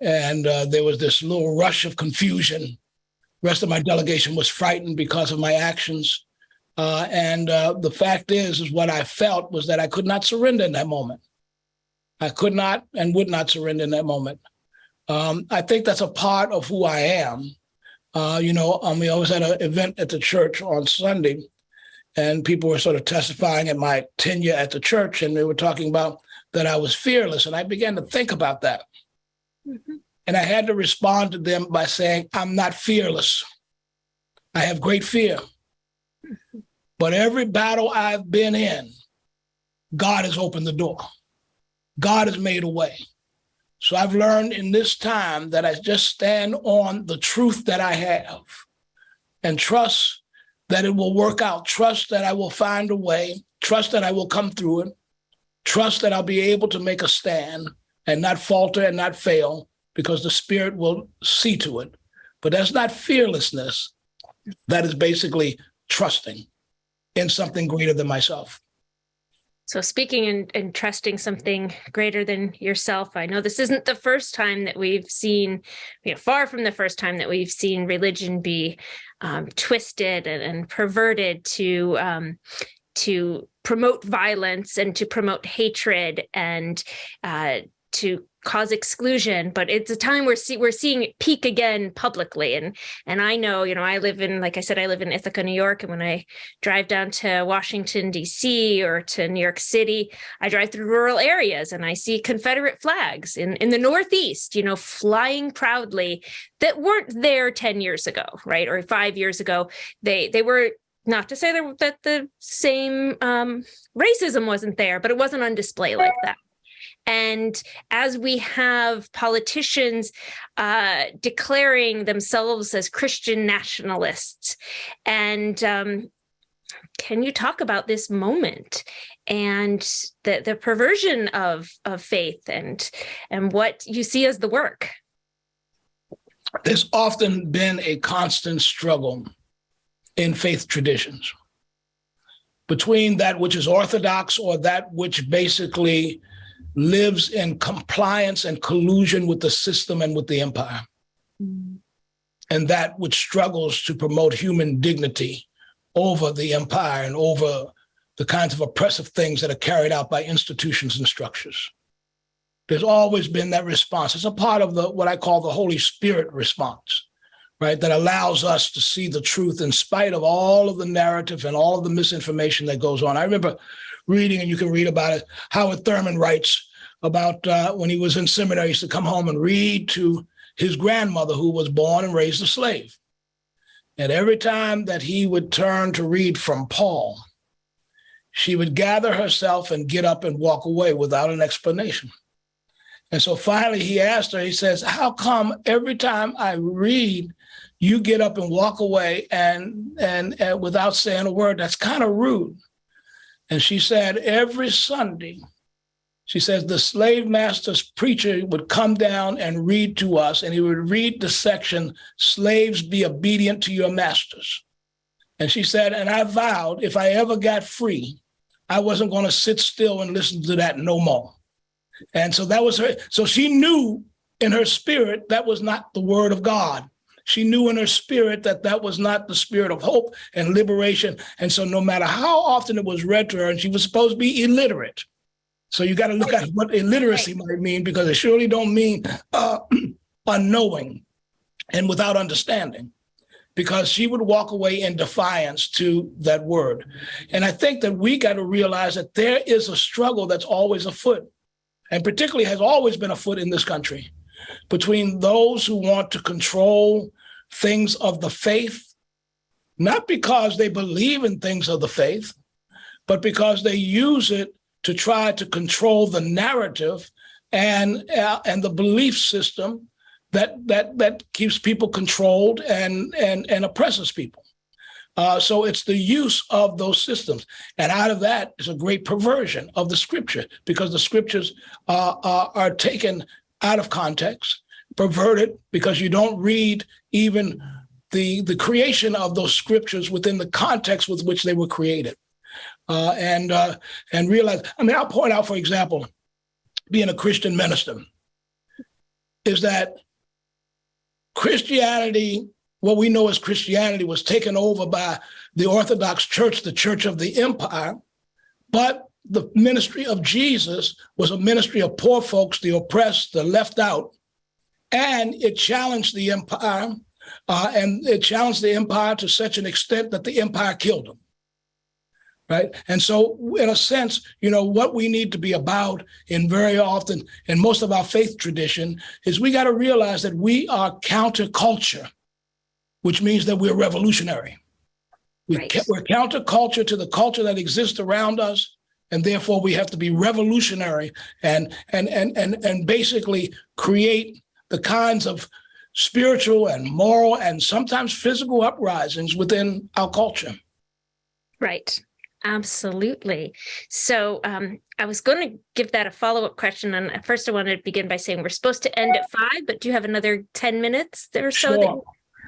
And uh, there was this little rush of confusion. The rest of my delegation was frightened because of my actions. Uh, and uh, the fact is, is what I felt was that I could not surrender in that moment. I could not and would not surrender in that moment. Um, I think that's a part of who I am. Uh, you know, um, we always had an event at the church on Sunday, and people were sort of testifying at my tenure at the church, and they were talking about that I was fearless, and I began to think about that. Mm-hmm. And I had to respond to them by saying, I'm not fearless. I have great fear. Mm-hmm. But every battle I've been in, God has opened the door. God has made a way. So I've learned in this time that I just stand on the truth that I have and trust that it will work out, trust that I will find a way, trust that I will come through it, trust that I'll be able to make a stand and not falter and not fail because the Spirit will see to it. But that's not fearlessness. That is basically trusting in something greater than myself. So speaking and, and trusting something greater than yourself, I know this isn't the first time that we've seen, you know, far from the first time that we've seen religion be um, twisted and, and, perverted to um, to promote violence and to promote hatred and uh, to cause exclusion but it's a time where see, we're seeing it peak again publicly. And and I know you know I live in like I said I live in Ithaca New York. And when I drive down to Washington DC or to New York City I drive through rural areas and I see Confederate flags in in the northeast you know flying proudly that weren't there 10 years ago right? Or 5 years ago. They they were not to say that, that the same um, racism wasn't there, but it wasn't on display like that. And as we have politicians uh, declaring themselves as Christian nationalists, and um, can you talk about this moment and the, the perversion of, of faith and, and what you see as the work? There's often been a constant struggle in faith traditions between that which is orthodox or that which basically lives in compliance and collusion with the system and with the empire. Mm. And that which struggles to promote human dignity over the empire and over the kinds of oppressive things that are carried out by institutions and structures. There's always been that response. It's a part of the what I call the Holy Spirit response, right? That allows us to see the truth in spite of all of the narrative and all of the misinformation that goes on. I remember reading, and you can read about it. Howard Thurman writes about uh, when he was in seminary, he used to come home and read to his grandmother, who was born and raised a slave. And every time that he would turn to read from Paul, she would gather herself and get up and walk away without an explanation. And so finally he asked her, he says, How come every time I read, you get up and walk away and, and, and without saying a word? That's kind of rude. And she said, every Sunday, she says the slave master's preacher would come down and read to us, and he would read the section, Slaves be obedient to your masters. And she said, and I vowed if I ever got free, I wasn't going to sit still and listen to that no more. And so that was her. So she knew in her spirit that was not the word of God. She knew in her spirit that that was not the spirit of hope and liberation. And so, no matter how often it was read to her, and she was supposed to be illiterate. So you got to look at what illiteracy might mean because it surely don't mean uh, unknowing and without understanding because she would walk away in defiance to that word. And I think that we got to realize that there is a struggle that's always afoot, and particularly has always been afoot in this country between those who want to control things of the faith, not because they believe in things of the faith, but because they use it to try to control the narrative and uh, and the belief system that that that keeps people controlled and and and oppresses people. Uh, so it's the use of those systems, and out of that is a great perversion of the scripture because the scriptures uh, are, are taken out of context, perverted because you don't read even the the creation of those scriptures within the context with which they were created uh, and uh, and realize. I mean, I'll point out, for example, being a Christian minister, is that Christianity, what we know as Christianity, was taken over by the Orthodox Church, the Church of the Empire, but the ministry of Jesus was a ministry of poor folks, the oppressed, the left out, and it challenged the empire, uh, and it challenged the empire to such an extent that the empire killed them right? And so, in a sense, you know, what we need to be about in very often in most of our faith tradition is we got to realize that we are counterculture, which means that we're revolutionary. We right. We're counterculture to the culture that exists around us. And therefore, we have to be revolutionary and and and and and basically create the kinds of spiritual and moral and sometimes physical uprisings within our culture. Right. Absolutely. So um, I was going to give that a follow up question. And first, I wanted to begin by saying we're supposed to end at five, but do you have another 10 minutes or so? Sure.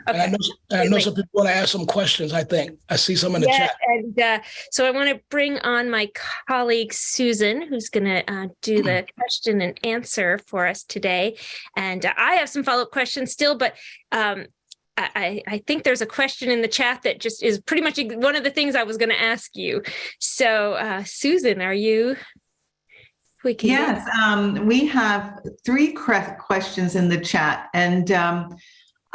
That- Okay. And I know, I know some people want to ask some questions, I think. I see some in the yeah, chat. And uh, so I want to bring on my colleague, Susan, who's going to uh, do the question and answer for us today. And uh, I have some follow up questions still, but um, I, I I think there's a question in the chat that just is pretty much one of the things I was going to ask you. So, uh, Susan, are you? We can. Yes, um, we have three questions in the chat and um,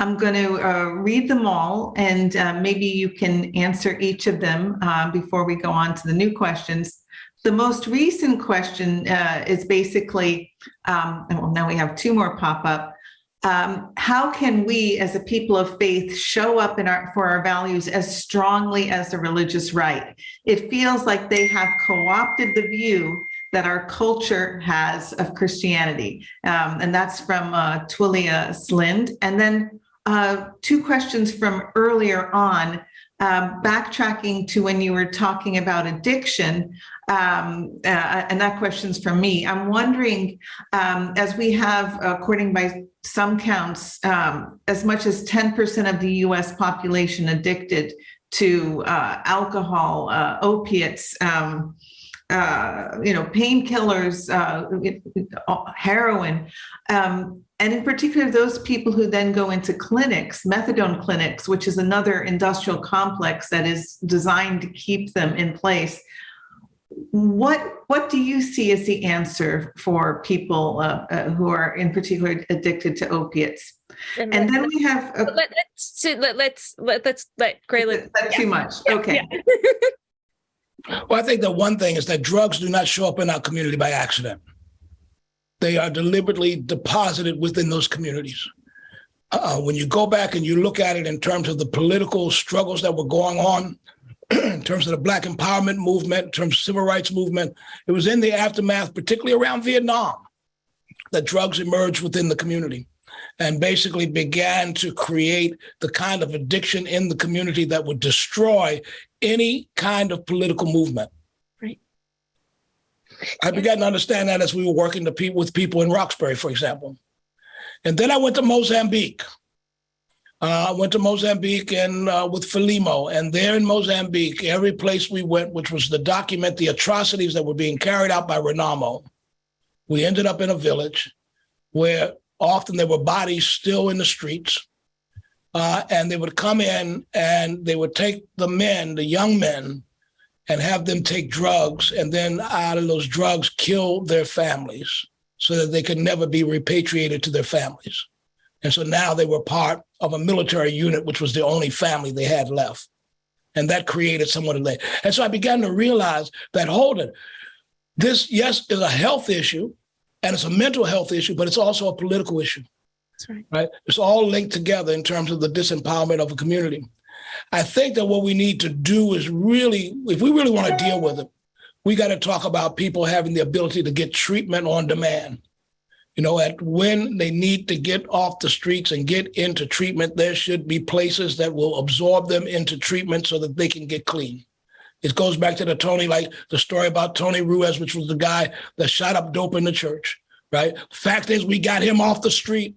I'm going to uh, read them all and uh, maybe you can answer each of them uh, before we go on to the new questions. The most recent question uh, is basically, um, and well, now we have two more pop up. Um, how can we as a people of faith show up in our for our values as strongly as the religious right? It feels like they have co-opted the view that our culture has of Christianity. Um, and that's from uh, Twilia Slind. And then uh, two questions from earlier on, um, backtracking to when you were talking about addiction, um, uh, and that question's from me. I'm wondering, um, as we have, according by some counts, um, as much as 10% of the US population addicted to uh, alcohol, uh, opiates, um, uh, you know, painkillers, uh, heroin, um, and in particular, those people who then go into clinics, methadone clinics, which is another industrial complex that is designed to keep them in place. What what do you see as the answer for people uh, uh, who are in particular addicted to opiates? And, and then we have a, let, us let, let's let, let's let Gray. Is that too much? Yeah, okay. yeah. Well, I think that one thing is that drugs do not show up in our community by accident. They are deliberately deposited within those communities. Uh, when you go back and you look at it in terms of the political struggles that were going on, in terms of the Black empowerment movement, in terms of civil rights movement, it was in the aftermath, particularly around Vietnam, that drugs emerged within the community and basically began to create the kind of addiction in the community that would destroy any kind of political movement. Right. I began to understand that as we were working pe- with people in Roxbury, for example. And then I went to Mozambique. Uh, I went to Mozambique and uh, with Frelimo, and there in Mozambique, every place we went, which was to document the atrocities that were being carried out by Renamo, we ended up in a village where often there were bodies still in the streets. Uh, and they would come in and they would take the men, the young men, and have them take drugs, and then out of those drugs, kill their families so that they could never be repatriated to their families. And so now they were part of a military unit, which was the only family they had left. And that created somewhat of that. And so I began to realize that, hold it, this, yes, is a health issue and it's a mental health issue, but it's also a political issue. That's right. Right. It's all linked together in terms of the disempowerment of a community. I think that what we need to do is really, if we really want to deal with it, we got to talk about people having the ability to get treatment on demand. You know, at when they need to get off the streets and get into treatment, there should be places that will absorb them into treatment so that they can get clean. It goes back to the Tony, like the story about Tony Ruiz, which was the guy that shot up dope in the church, right? Fact is, we got him off the street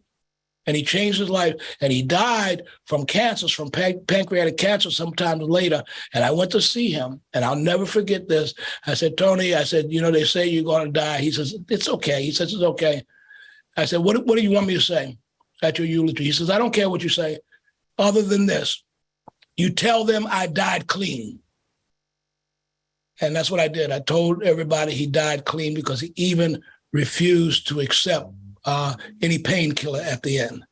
and he changed his life and he died from cancers, from pan- pancreatic cancer sometime later. And I went to see him and I'll never forget this. I said, Tony, I said, you know, they say you're going to die. He says, it's okay. He says, it's okay. I said, what, what do you want me to say at your eulogy? He says, I don't care what you say other than this. You tell them I died clean. And that's what I did. I told everybody he died clean because he even refused to accept uh, any painkiller at the end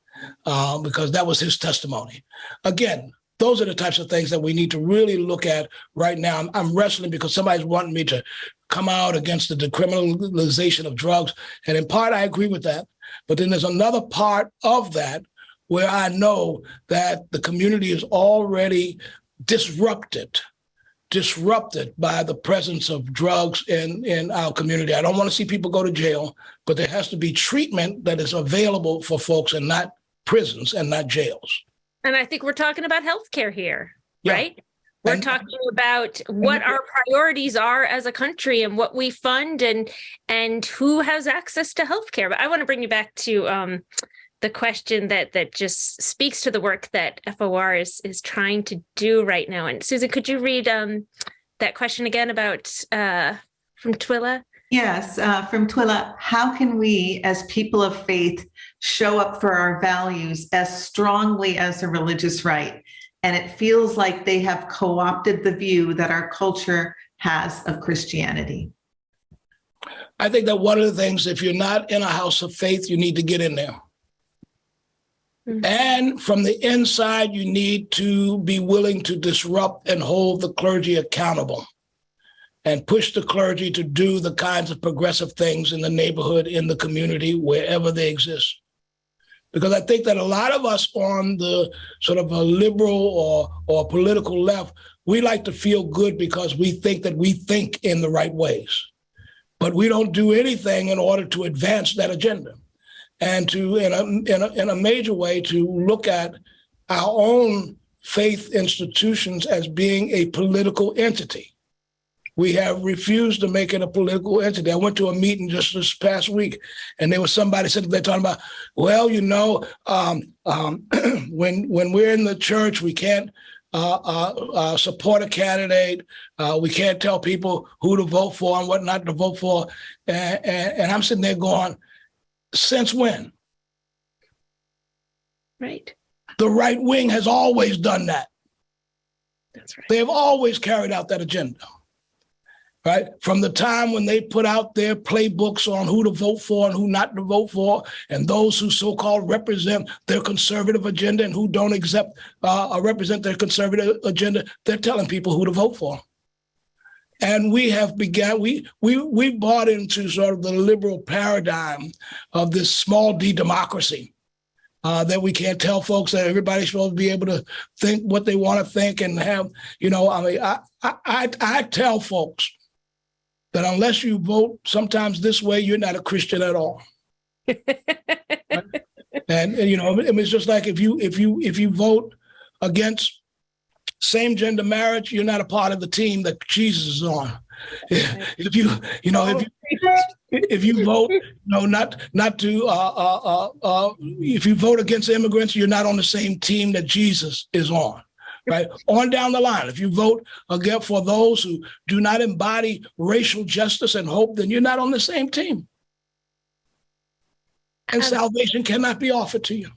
uh, because that was his testimony. Again, those are the types of things that we need to really look at right now. I'm, I'm wrestling because somebody's wanting me to come out against the decriminalization of drugs. And in part, I agree with that. But then there's another part of that where I know that the community is already disrupted disrupted by the presence of drugs in, in our community. I don't want to see people go to jail, but there has to be treatment that is available for folks and not prisons and not jails. And I think we're talking about healthcare here, Yeah. right? We're And- talking about what our priorities are as a country and what we fund and and who has access to healthcare. But I want to bring you back to um, the question that that just speaks to the work that FOR is is trying to do right now. And Susan, could you read um, that question again about uh, from Twila? Yes, uh, from Twila, how can we as people of faith show up for our values as strongly as a religious right. And it feels like they have co opted the view that our culture has of Christianity. I think that one of the things, if you're not in a house of faith, you need to get in there. Mhm. And from the inside, you need to be willing to disrupt and hold the clergy accountable and push the clergy to do the kinds of progressive things in the neighborhood, in the community, wherever they exist. Because I think that a lot of us on the sort of a liberal or, or political left, we like to feel good because we think that we think in the right ways. But we don't do anything in order to advance that agenda and to, in a, in a, in a major way, to look at our own faith institutions as being a political entity. We have refused to make it a political entity. I went to a meeting just this past week, and there was somebody sitting there talking about, well, you know, um, um, when when we're in the church, we can't uh, uh, uh, support a candidate. Uh, we can't tell people who to vote for and what not to vote for. And, and, and I'm sitting there going, since when? Right. The right wing has always done that. That's right. They have always carried out that agenda. Right from the time when they put out their playbooks on who to vote for and who not to vote for, and those who so-called represent their conservative agenda and who don't accept uh, represent their conservative agenda, they're telling people who to vote for. And we have begun. We we we bought into sort of the liberal paradigm of this small d democracy. Uh, that we can't tell folks that everybody's supposed to be able to think what they want to think and have, you know, I mean, I, I, I, I tell folks that unless you vote sometimes this way, you're not a Christian at all. And, and you know, I mean, it's just like if you if you if you vote against same gender marriage, you're not a part of the team that Jesus is on. If you you know if you if you vote no not not to uh, uh, uh, uh, if you vote against immigrants, you're not on the same team that Jesus is on. Right on down the line, if you vote again for those who do not embody racial justice and hope, then you're not on the same team. And Um, salvation cannot be offered to you.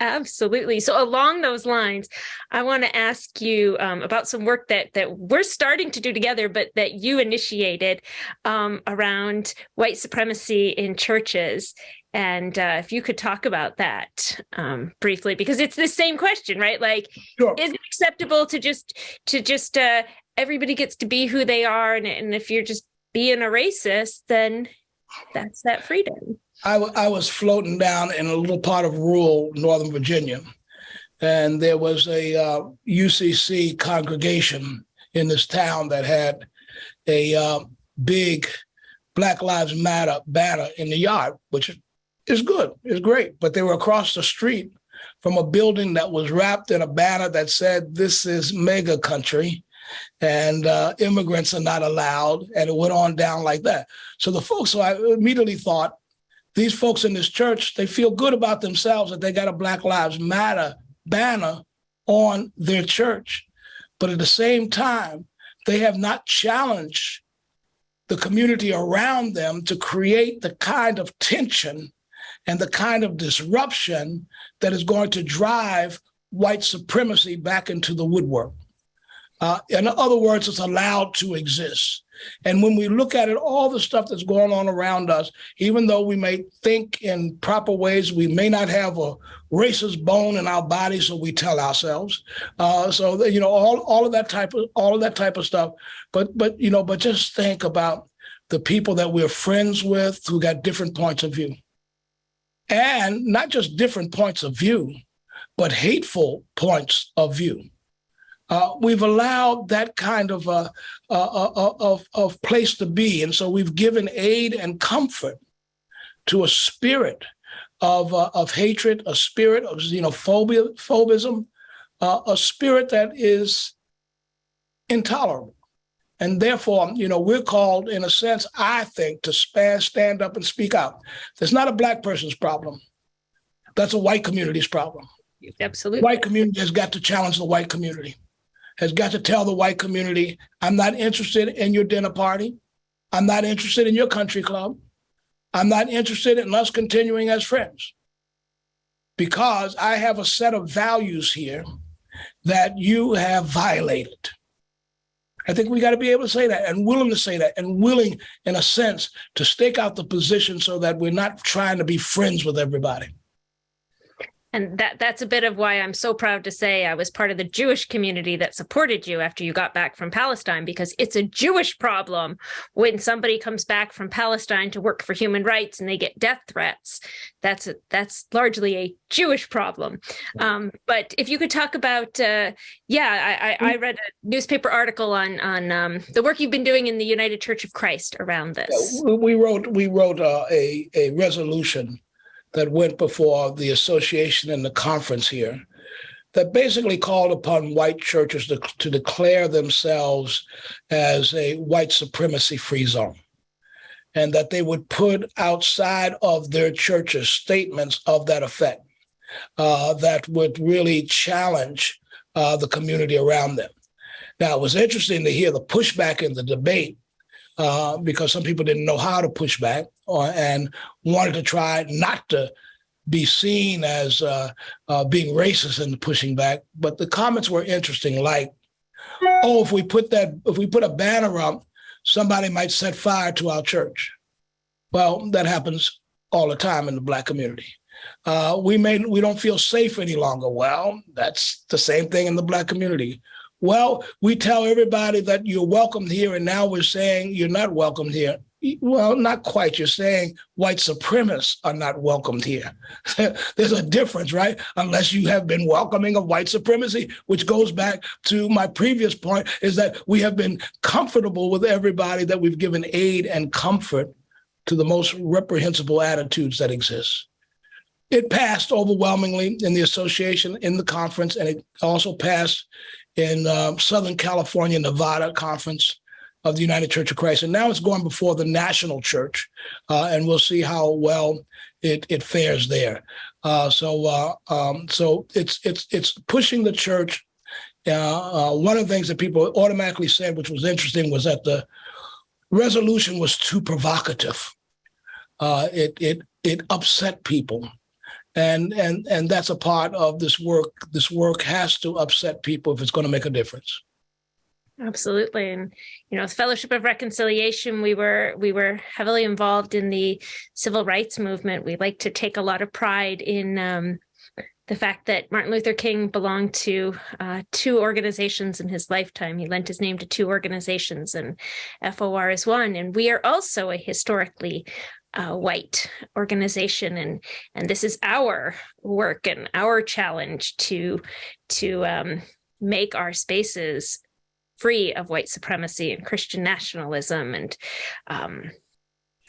Absolutely. So along those lines, I want to ask you um, about some work that that we're starting to do together, but that you initiated um, around white supremacy in churches. And uh, if you could talk about that um, briefly, because it's the same question, right? Like, Sure. is it acceptable to just to just uh, everybody gets to be who they are, and, and if you're just being a racist, then that's that freedom. I, was floating down in a little part of rural Northern Virginia, and there was a uh, UCC congregation in this town that had a uh, big Black Lives Matter banner in the yard, which is good, is great. But they were across the street from a building that was wrapped in a banner that said, "This is MAGA country." And uh, immigrants are not allowed, and it went on down like that. So the folks, so I immediately thought, these folks in this church, they feel good about themselves that they got a Black Lives Matter banner on their church. But at the same time, they have not challenged the community around them to create the kind of tension and the kind of disruption that is going to drive white supremacy back into the woodwork. Uh, in other words, it's allowed to exist. And when we look at it, all the stuff that's going on around us, even though we may think in proper ways, we may not have a racist bone in our body, so we tell ourselves. Uh, so that, you know, all all of that type of all of that type of stuff. But but you know, but just think about the people that we're friends with who got different points of view, and not just different points of view, but hateful points of view. Uh, we've allowed that kind of uh, uh, uh, of, of place to be. And so we've given aid and comfort to a spirit of, uh, of hatred, a spirit of xenophobia, phobism, uh, a spirit that is intolerable. And therefore, you know, we're called, in a sense, I think, to span, stand up and speak out. That's not a black person's problem. That's a white community's problem. Absolutely. White community has got to challenge the white community has got to tell the white community, I'm not interested in your dinner party. I'm not interested in your country club. I'm not interested in us continuing as friends. because I have a set of values here that you have violated. I think we got to be able to say that and willing to say that and willing, in a sense, to stake out the position so that we're not trying to be friends with everybody. And that that's a bit of why I'm so proud to say I was part of the Jewish community that supported you after you got back from Palestine because it's a Jewish problem when somebody comes back from Palestine to work for human rights and they get death threats. That's a, that's largely a Jewish problem. Um, but if you could talk about, uh, yeah, I, I, I read a newspaper article on on um, the work you've been doing in the United Church of Christ around this. We wrote we wrote uh, a a resolution that went before the association and the conference here that basically called upon white churches to, to declare themselves as a white supremacy free zone and that they would put outside of their churches statements of that effect uh, that would really challenge uh, the community around them. Now, it was interesting to hear the pushback in the debate uh, because some people didn't know how to push back or, and wanted to try not to be seen as uh, uh, being racist and pushing back. But the comments were interesting, like, "Oh, if we put that, if we put a banner up, somebody might set fire to our church." Well, that happens all the time in the black community. Uh, we may we don't feel safe any longer. Well, that's the same thing in the black community. Well, we tell everybody that you're welcome here, and now we're saying you're not welcome here. Well, not quite. You're saying white supremacists are not welcomed here. There's a difference, right? Unless you have been welcoming of white supremacy, which goes back to my previous point, is that we have been comfortable with everybody, that we've given aid and comfort to the most reprehensible attitudes that exist. It passed overwhelmingly in the association, in the conference, and it also passed in uh, Southern California, Nevada conference of the United Church of Christ. And now it's going before the national church, uh, and we'll see how well it, it fares there. Uh, so uh, um, so it's it's it's pushing the church. Uh, uh, one of the things that people automatically said, which was interesting, was that the resolution was too provocative. it it it upset people and and and that's a part of this work this work has to upset people if it's going to make a difference absolutely and you know fellowship of reconciliation we were we were heavily involved in the civil rights movement we like to take a lot of pride in um, the fact that Martin Luther King belonged to uh, two organizations in his lifetime. He lent his name to two organizations, and FOR is one. And we are also a historically uh, white organization and and this is our work and our challenge to to um, make our spaces free of white supremacy and Christian nationalism and um,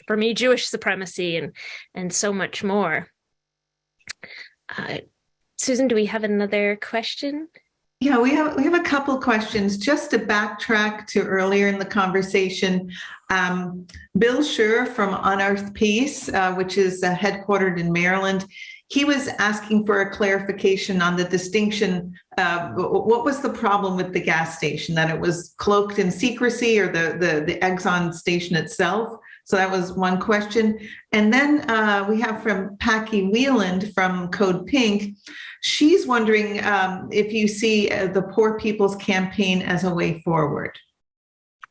for me Jewish supremacy and and so much more. Uh, Susan, do we have another question? Yeah, we have we have a couple questions. Just to backtrack to earlier in the conversation, um, Bill Scher from Unearthed Peace, uh, which is uh, headquartered in Maryland, he was asking for a clarification on the distinction. Uh, what was the problem with the gas station? That it was cloaked in secrecy, or the the, the Exxon station itself? So that was one question. And then uh, we have from Paki Wieland from Code Pink. She's wondering um, if you see uh, the Poor People's Campaign as a way forward.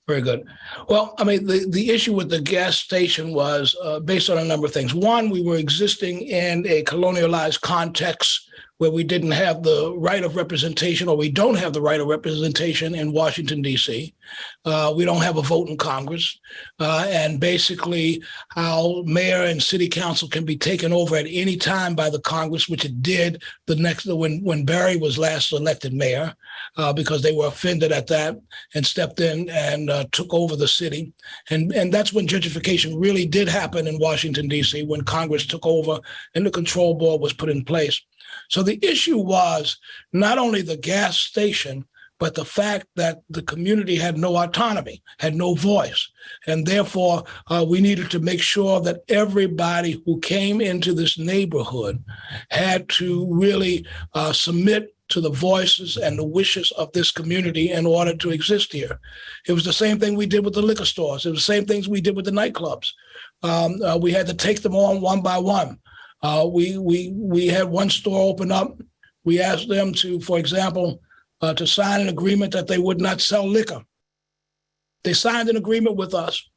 Very good. Well, I mean, the, the issue with the gas station was uh, based on a number of things. One, we were existing in a colonialized context where we didn't have the right of representation or we don't have the right of representation in Washington, D.C. Uh, we don't have a vote in Congress. Uh, and basically, how mayor and city council can be taken over at any time by the Congress, which it did the next when, when Barry was last elected mayor, uh, because they were offended at that and stepped in and uh, took over the city. And, and that's when gentrification really did happen in Washington, D.C., when Congress took over and the control board was put in place. So the issue was not only the gas station, but the fact that the community had no autonomy, had no voice. And therefore, uh, we needed to make sure that everybody who came into this neighborhood had to really uh, submit to the voices and the wishes of this community in order to exist here. It was the same thing we did with the liquor stores. It was the same things we did with the nightclubs. Um, uh, we had to take them on one by one. Uh, we we we had one store open up. We asked them to, for example, uh, to sign an agreement that they would not sell liquor. They signed an agreement with us.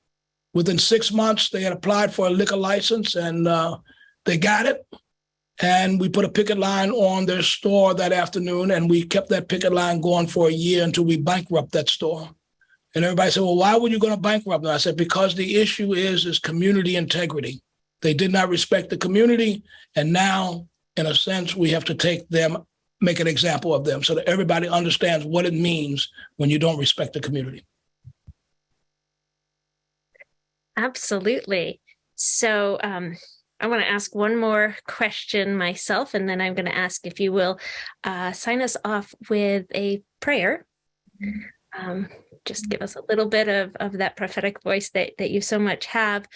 Within six months, they had applied for a liquor license and uh, they got it. And we put a picket line on their store that afternoon, and we kept that picket line going for a year until we bankrupt that store. And everybody said, "Well, why were you going to bankrupt them?" I said, "Because the issue is is community integrity. They did not respect the community, and now, in a sense, we have to take them, make an example of them, so that everybody understands what it means when you don't respect the community." Absolutely. So um, I want to ask one more question myself, and then I'm going to ask if you will uh, sign us off with a prayer. Um, just give us a little bit of, of that prophetic voice that, that you so much have.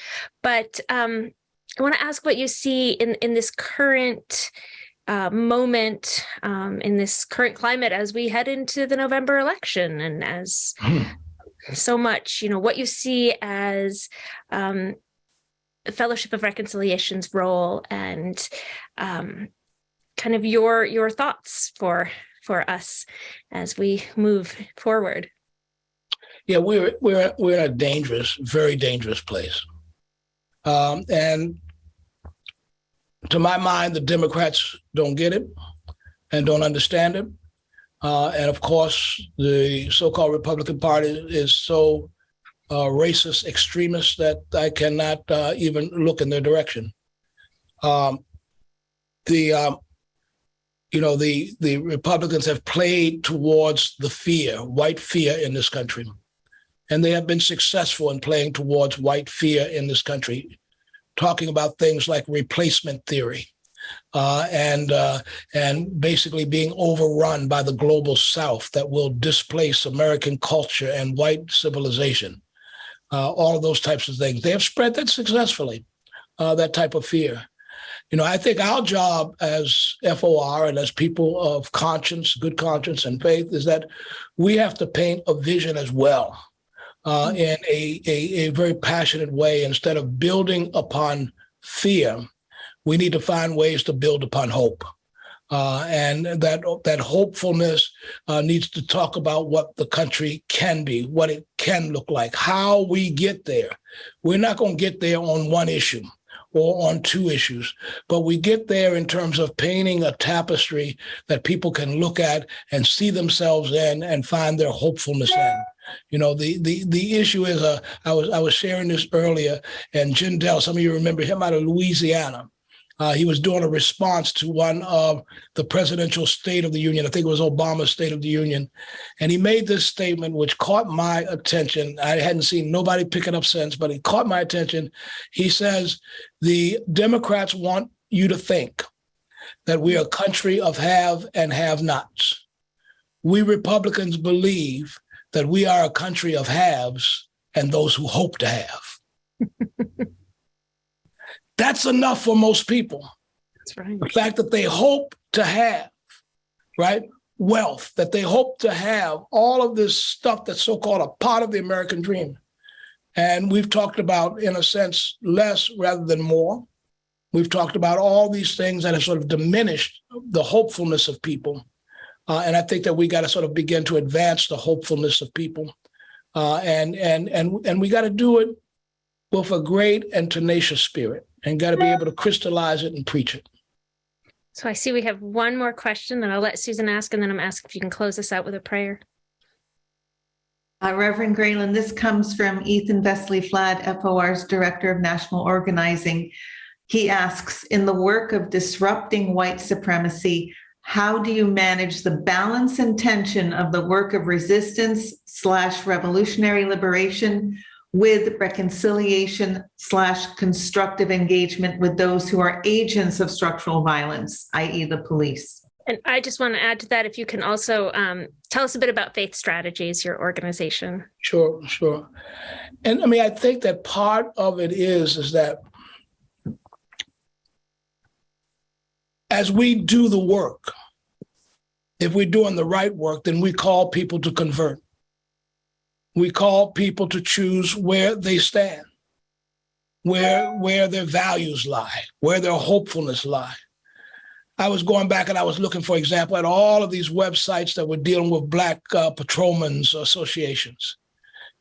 But um, I want to ask what you see in, in this current uh, moment, um, in this current climate as we head into the November election and as so much, you know, what you see as um, Fellowship of Reconciliation's role and um, kind of your your thoughts for for us as we move forward. Yeah, we're we're we're in a dangerous, very dangerous place, um, and to my mind, the Democrats don't get it and don't understand it, uh, and of course, the so-called Republican Party is so uh, racist extremists that I cannot uh, even look in their direction. Um, the um, you know the the Republicans have played towards the fear, white fear in this country, and they have been successful in playing towards white fear in this country, talking about things like replacement theory. Uh, and uh, and basically being overrun by the global South that will displace American culture and white civilization uh, all of those types of things. They have spread that successfully, uh, that type of fear. You know, I think our job as FOR and as people of conscience, good conscience, and faith is that we have to paint a vision as well uh, mm-hmm. in a, a, a very passionate way. Instead of building upon fear, we need to find ways to build upon hope. Uh, and that that hopefulness uh, needs to talk about what the country can be, what it can look like, how we get there. We're not going to get there on one issue or on two issues, but we get there in terms of painting a tapestry that people can look at and see themselves in and find their hopefulness in. You know, the the the issue is uh, I was I was sharing this earlier, and Jindal, some of you remember him out of Louisiana. Uh, he was doing a response to one of the presidential State of the Union. I think it was Obama's State of the Union. And he made this statement, which caught my attention. I hadn't seen nobody pick it up since, but it caught my attention. He says, The Democrats want you to think that we are a country of have and have nots. We Republicans believe that we are a country of haves and those who hope to have. That's enough for most people. That's right. The fact that they hope to have, right, wealth, that they hope to have all of this stuff that's so called a part of the American dream. And we've talked about, in a sense, less rather than more. We've talked about all these things that have sort of diminished the hopefulness of people. Uh, and I think that we got to sort of begin to advance the hopefulness of people. Uh, and and and and we got to do it with a great and tenacious spirit and got to be able to crystallize it and preach it. So I see we have one more question that I'll let Susan ask, and then I'm asking if you can close us out with a prayer. Uh, Reverend Graylan, this comes from Ethan Vesely-Flad, FOR's Director of National Organizing. He asks, in the work of disrupting white supremacy, how do you manage the balance and tension of the work of resistance slash revolutionary liberation with reconciliation slash constructive engagement with those who are agents of structural violence, i.e. the police. And I just want to add to that, if you can also um, tell us a bit about Faith Strategies, your organization. Sure, sure. And I mean, I think that part of it is, is that as we do the work, if we're doing the right work, then we call people to convert we call people to choose where they stand. where where their values lie, where their hopefulness lie. I was going back and I was looking, for example, at all of these websites that were dealing with Black uh, patrolmen's associations.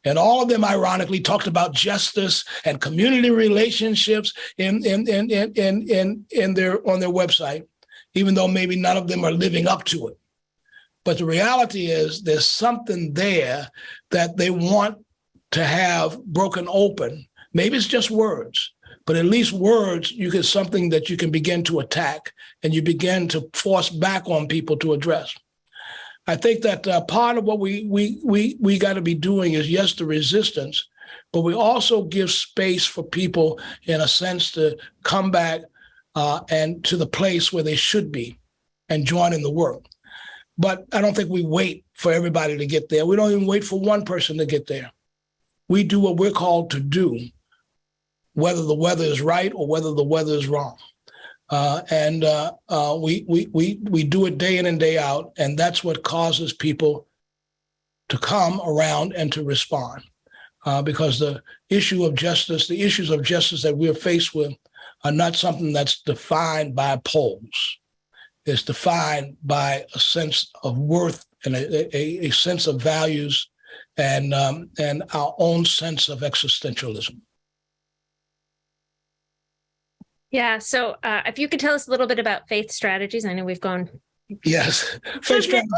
And all of them, ironically, talked about justice and community relationships in, in, in, in, in, in, their, on their website, even though maybe none of them are living up to it. But the reality is there's something there that they want to have broken open. Maybe it's just words, but at least words, you get something that you can begin to attack and you begin to force back on people to address. I think that uh, part of what we we we we got to be doing is yes, the resistance, but we also give space for people in a sense to come back uh, and to the place where they should be and join in the work. But I don't think we wait for everybody to get there. We don't even wait for one person to get there. We do what we're called to do, whether the weather is right or whether the weather is wrong. Uh, and uh, uh, we, we, we, we do it day in and day out. And that's what causes people to come around and to respond. Uh, because the issue of justice, the issues of justice that we're faced with are not something that's defined by polls. It's defined by a sense of worth and a, a, a sense of values and, um, and our own sense of existentialism. Yeah. So uh, if you could tell us a little bit about faith strategies, I know we've gone. Yes. Faith strategies.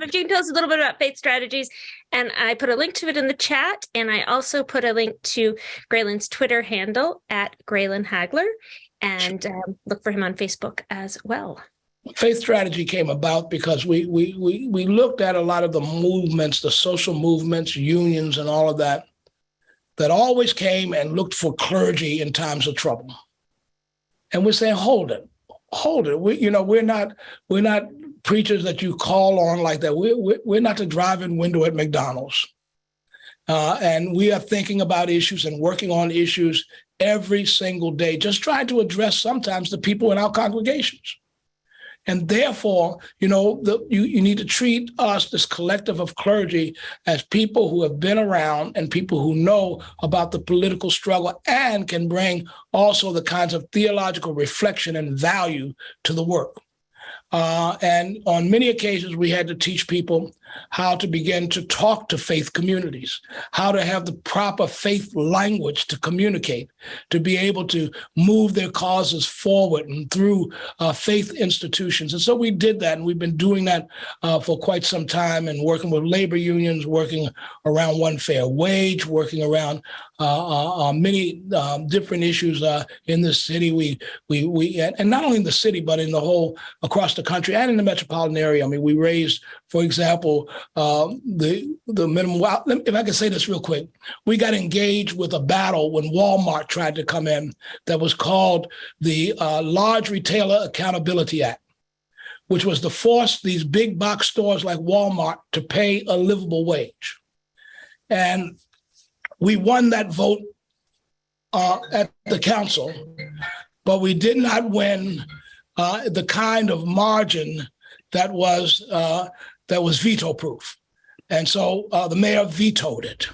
If you can tell us a little bit about faith strategies, and I put a link to it in the chat, and I also put a link to Graylan's Twitter handle at Graylin Hagler, and um, look for him on Facebook as well. Faith strategy came about because we we we we looked at a lot of the movements, the social movements, unions, and all of that, that always came and looked for clergy in times of trouble and we're saying, hold it, hold it. We, you know, we're not we're not preachers that you call on like that. We're we're, we're not the drive-in window at McDonald's, uh, and we are thinking about issues and working on issues every single day, just trying to address sometimes the people in our congregations. And therefore, you know, the, you, you need to treat us, this collective of clergy, as people who have been around and people who know about the political struggle and can bring also the kinds of theological reflection and value to the work. Uh, and on many occasions, we had to teach people how to begin to talk to faith communities, how to have the proper faith language to communicate, to be able to move their causes forward and through uh, faith institutions. And so we did that, and we've been doing that uh, for quite some time and working with labor unions, working around one fair wage, working around many um, different issues uh, in the city. We, we, we, and not only in the city, but in the whole, across the country and in the metropolitan area. I mean, we raised, for example, uh, the the minimum. Well, if I can say this real quick, we got engaged with a battle when Walmart tried to come in that was called the uh, Large Retailer Accountability Act, which was to force these big box stores like Walmart to pay a livable wage, and we won that vote uh, at the council, but we did not win uh, the kind of margin that was uh, that was veto proof. And so uh, the mayor vetoed it,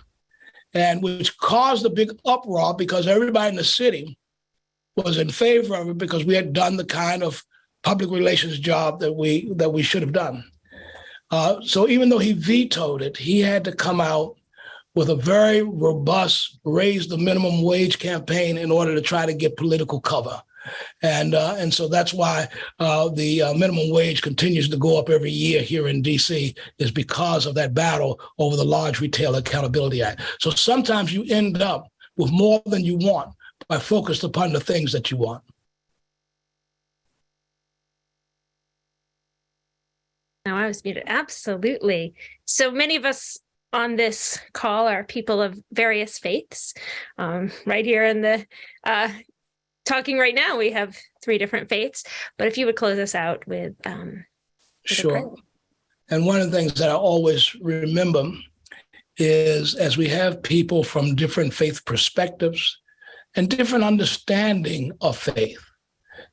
and which caused a big uproar because everybody in the city was in favor of it because we had done the kind of public relations job that we that we should have done. Uh, so even though he vetoed it, he had to come out with a very robust raise the minimum wage campaign in order to try to get political cover and uh, and so that's why uh, the uh, minimum wage continues to go up every year here in D.C. is because of that battle over the Large Retail Accountability Act. So sometimes you end up with more than you want by focused upon the things that you want. Now I was muted. Absolutely. So many of us on this call are people of various faiths. Um, right here in the uh, talking right now, we have three different faiths. But if you would close us out with, um, with sure. And one of the things that I always remember is as we have people from different faith perspectives and different understanding of faith,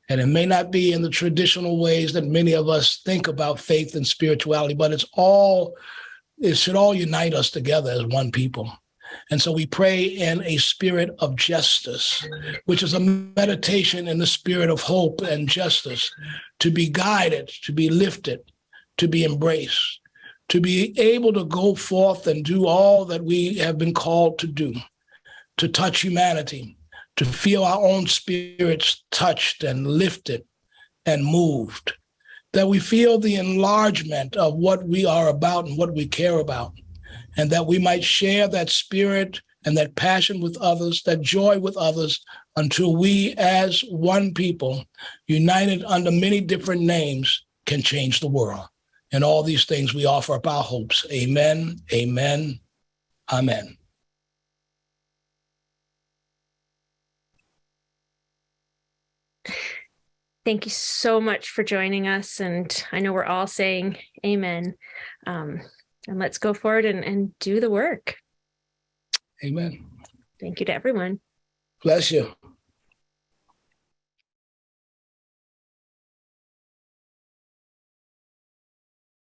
and it may not be in the traditional ways that many of us think about faith and spirituality, but it's all, it should all unite us together as one people. And so we pray in a spirit of justice, which is a meditation in the spirit of hope and justice, to be guided, to be lifted, to be embraced, to be able to go forth and do all that we have been called to do, to touch humanity, to feel our own spirits touched and lifted and moved, that we feel the enlargement of what we are about and what we care about, and that we might share that spirit and that passion with others, that joy with others, until we, as one people, united under many different names, can change the world. And all these things we offer up our hopes. Amen, amen, amen. Thank you so much for joining us. And I know we're all saying amen. Um, and let's go forward and, and do the work. Amen. Thank you to everyone. Bless you.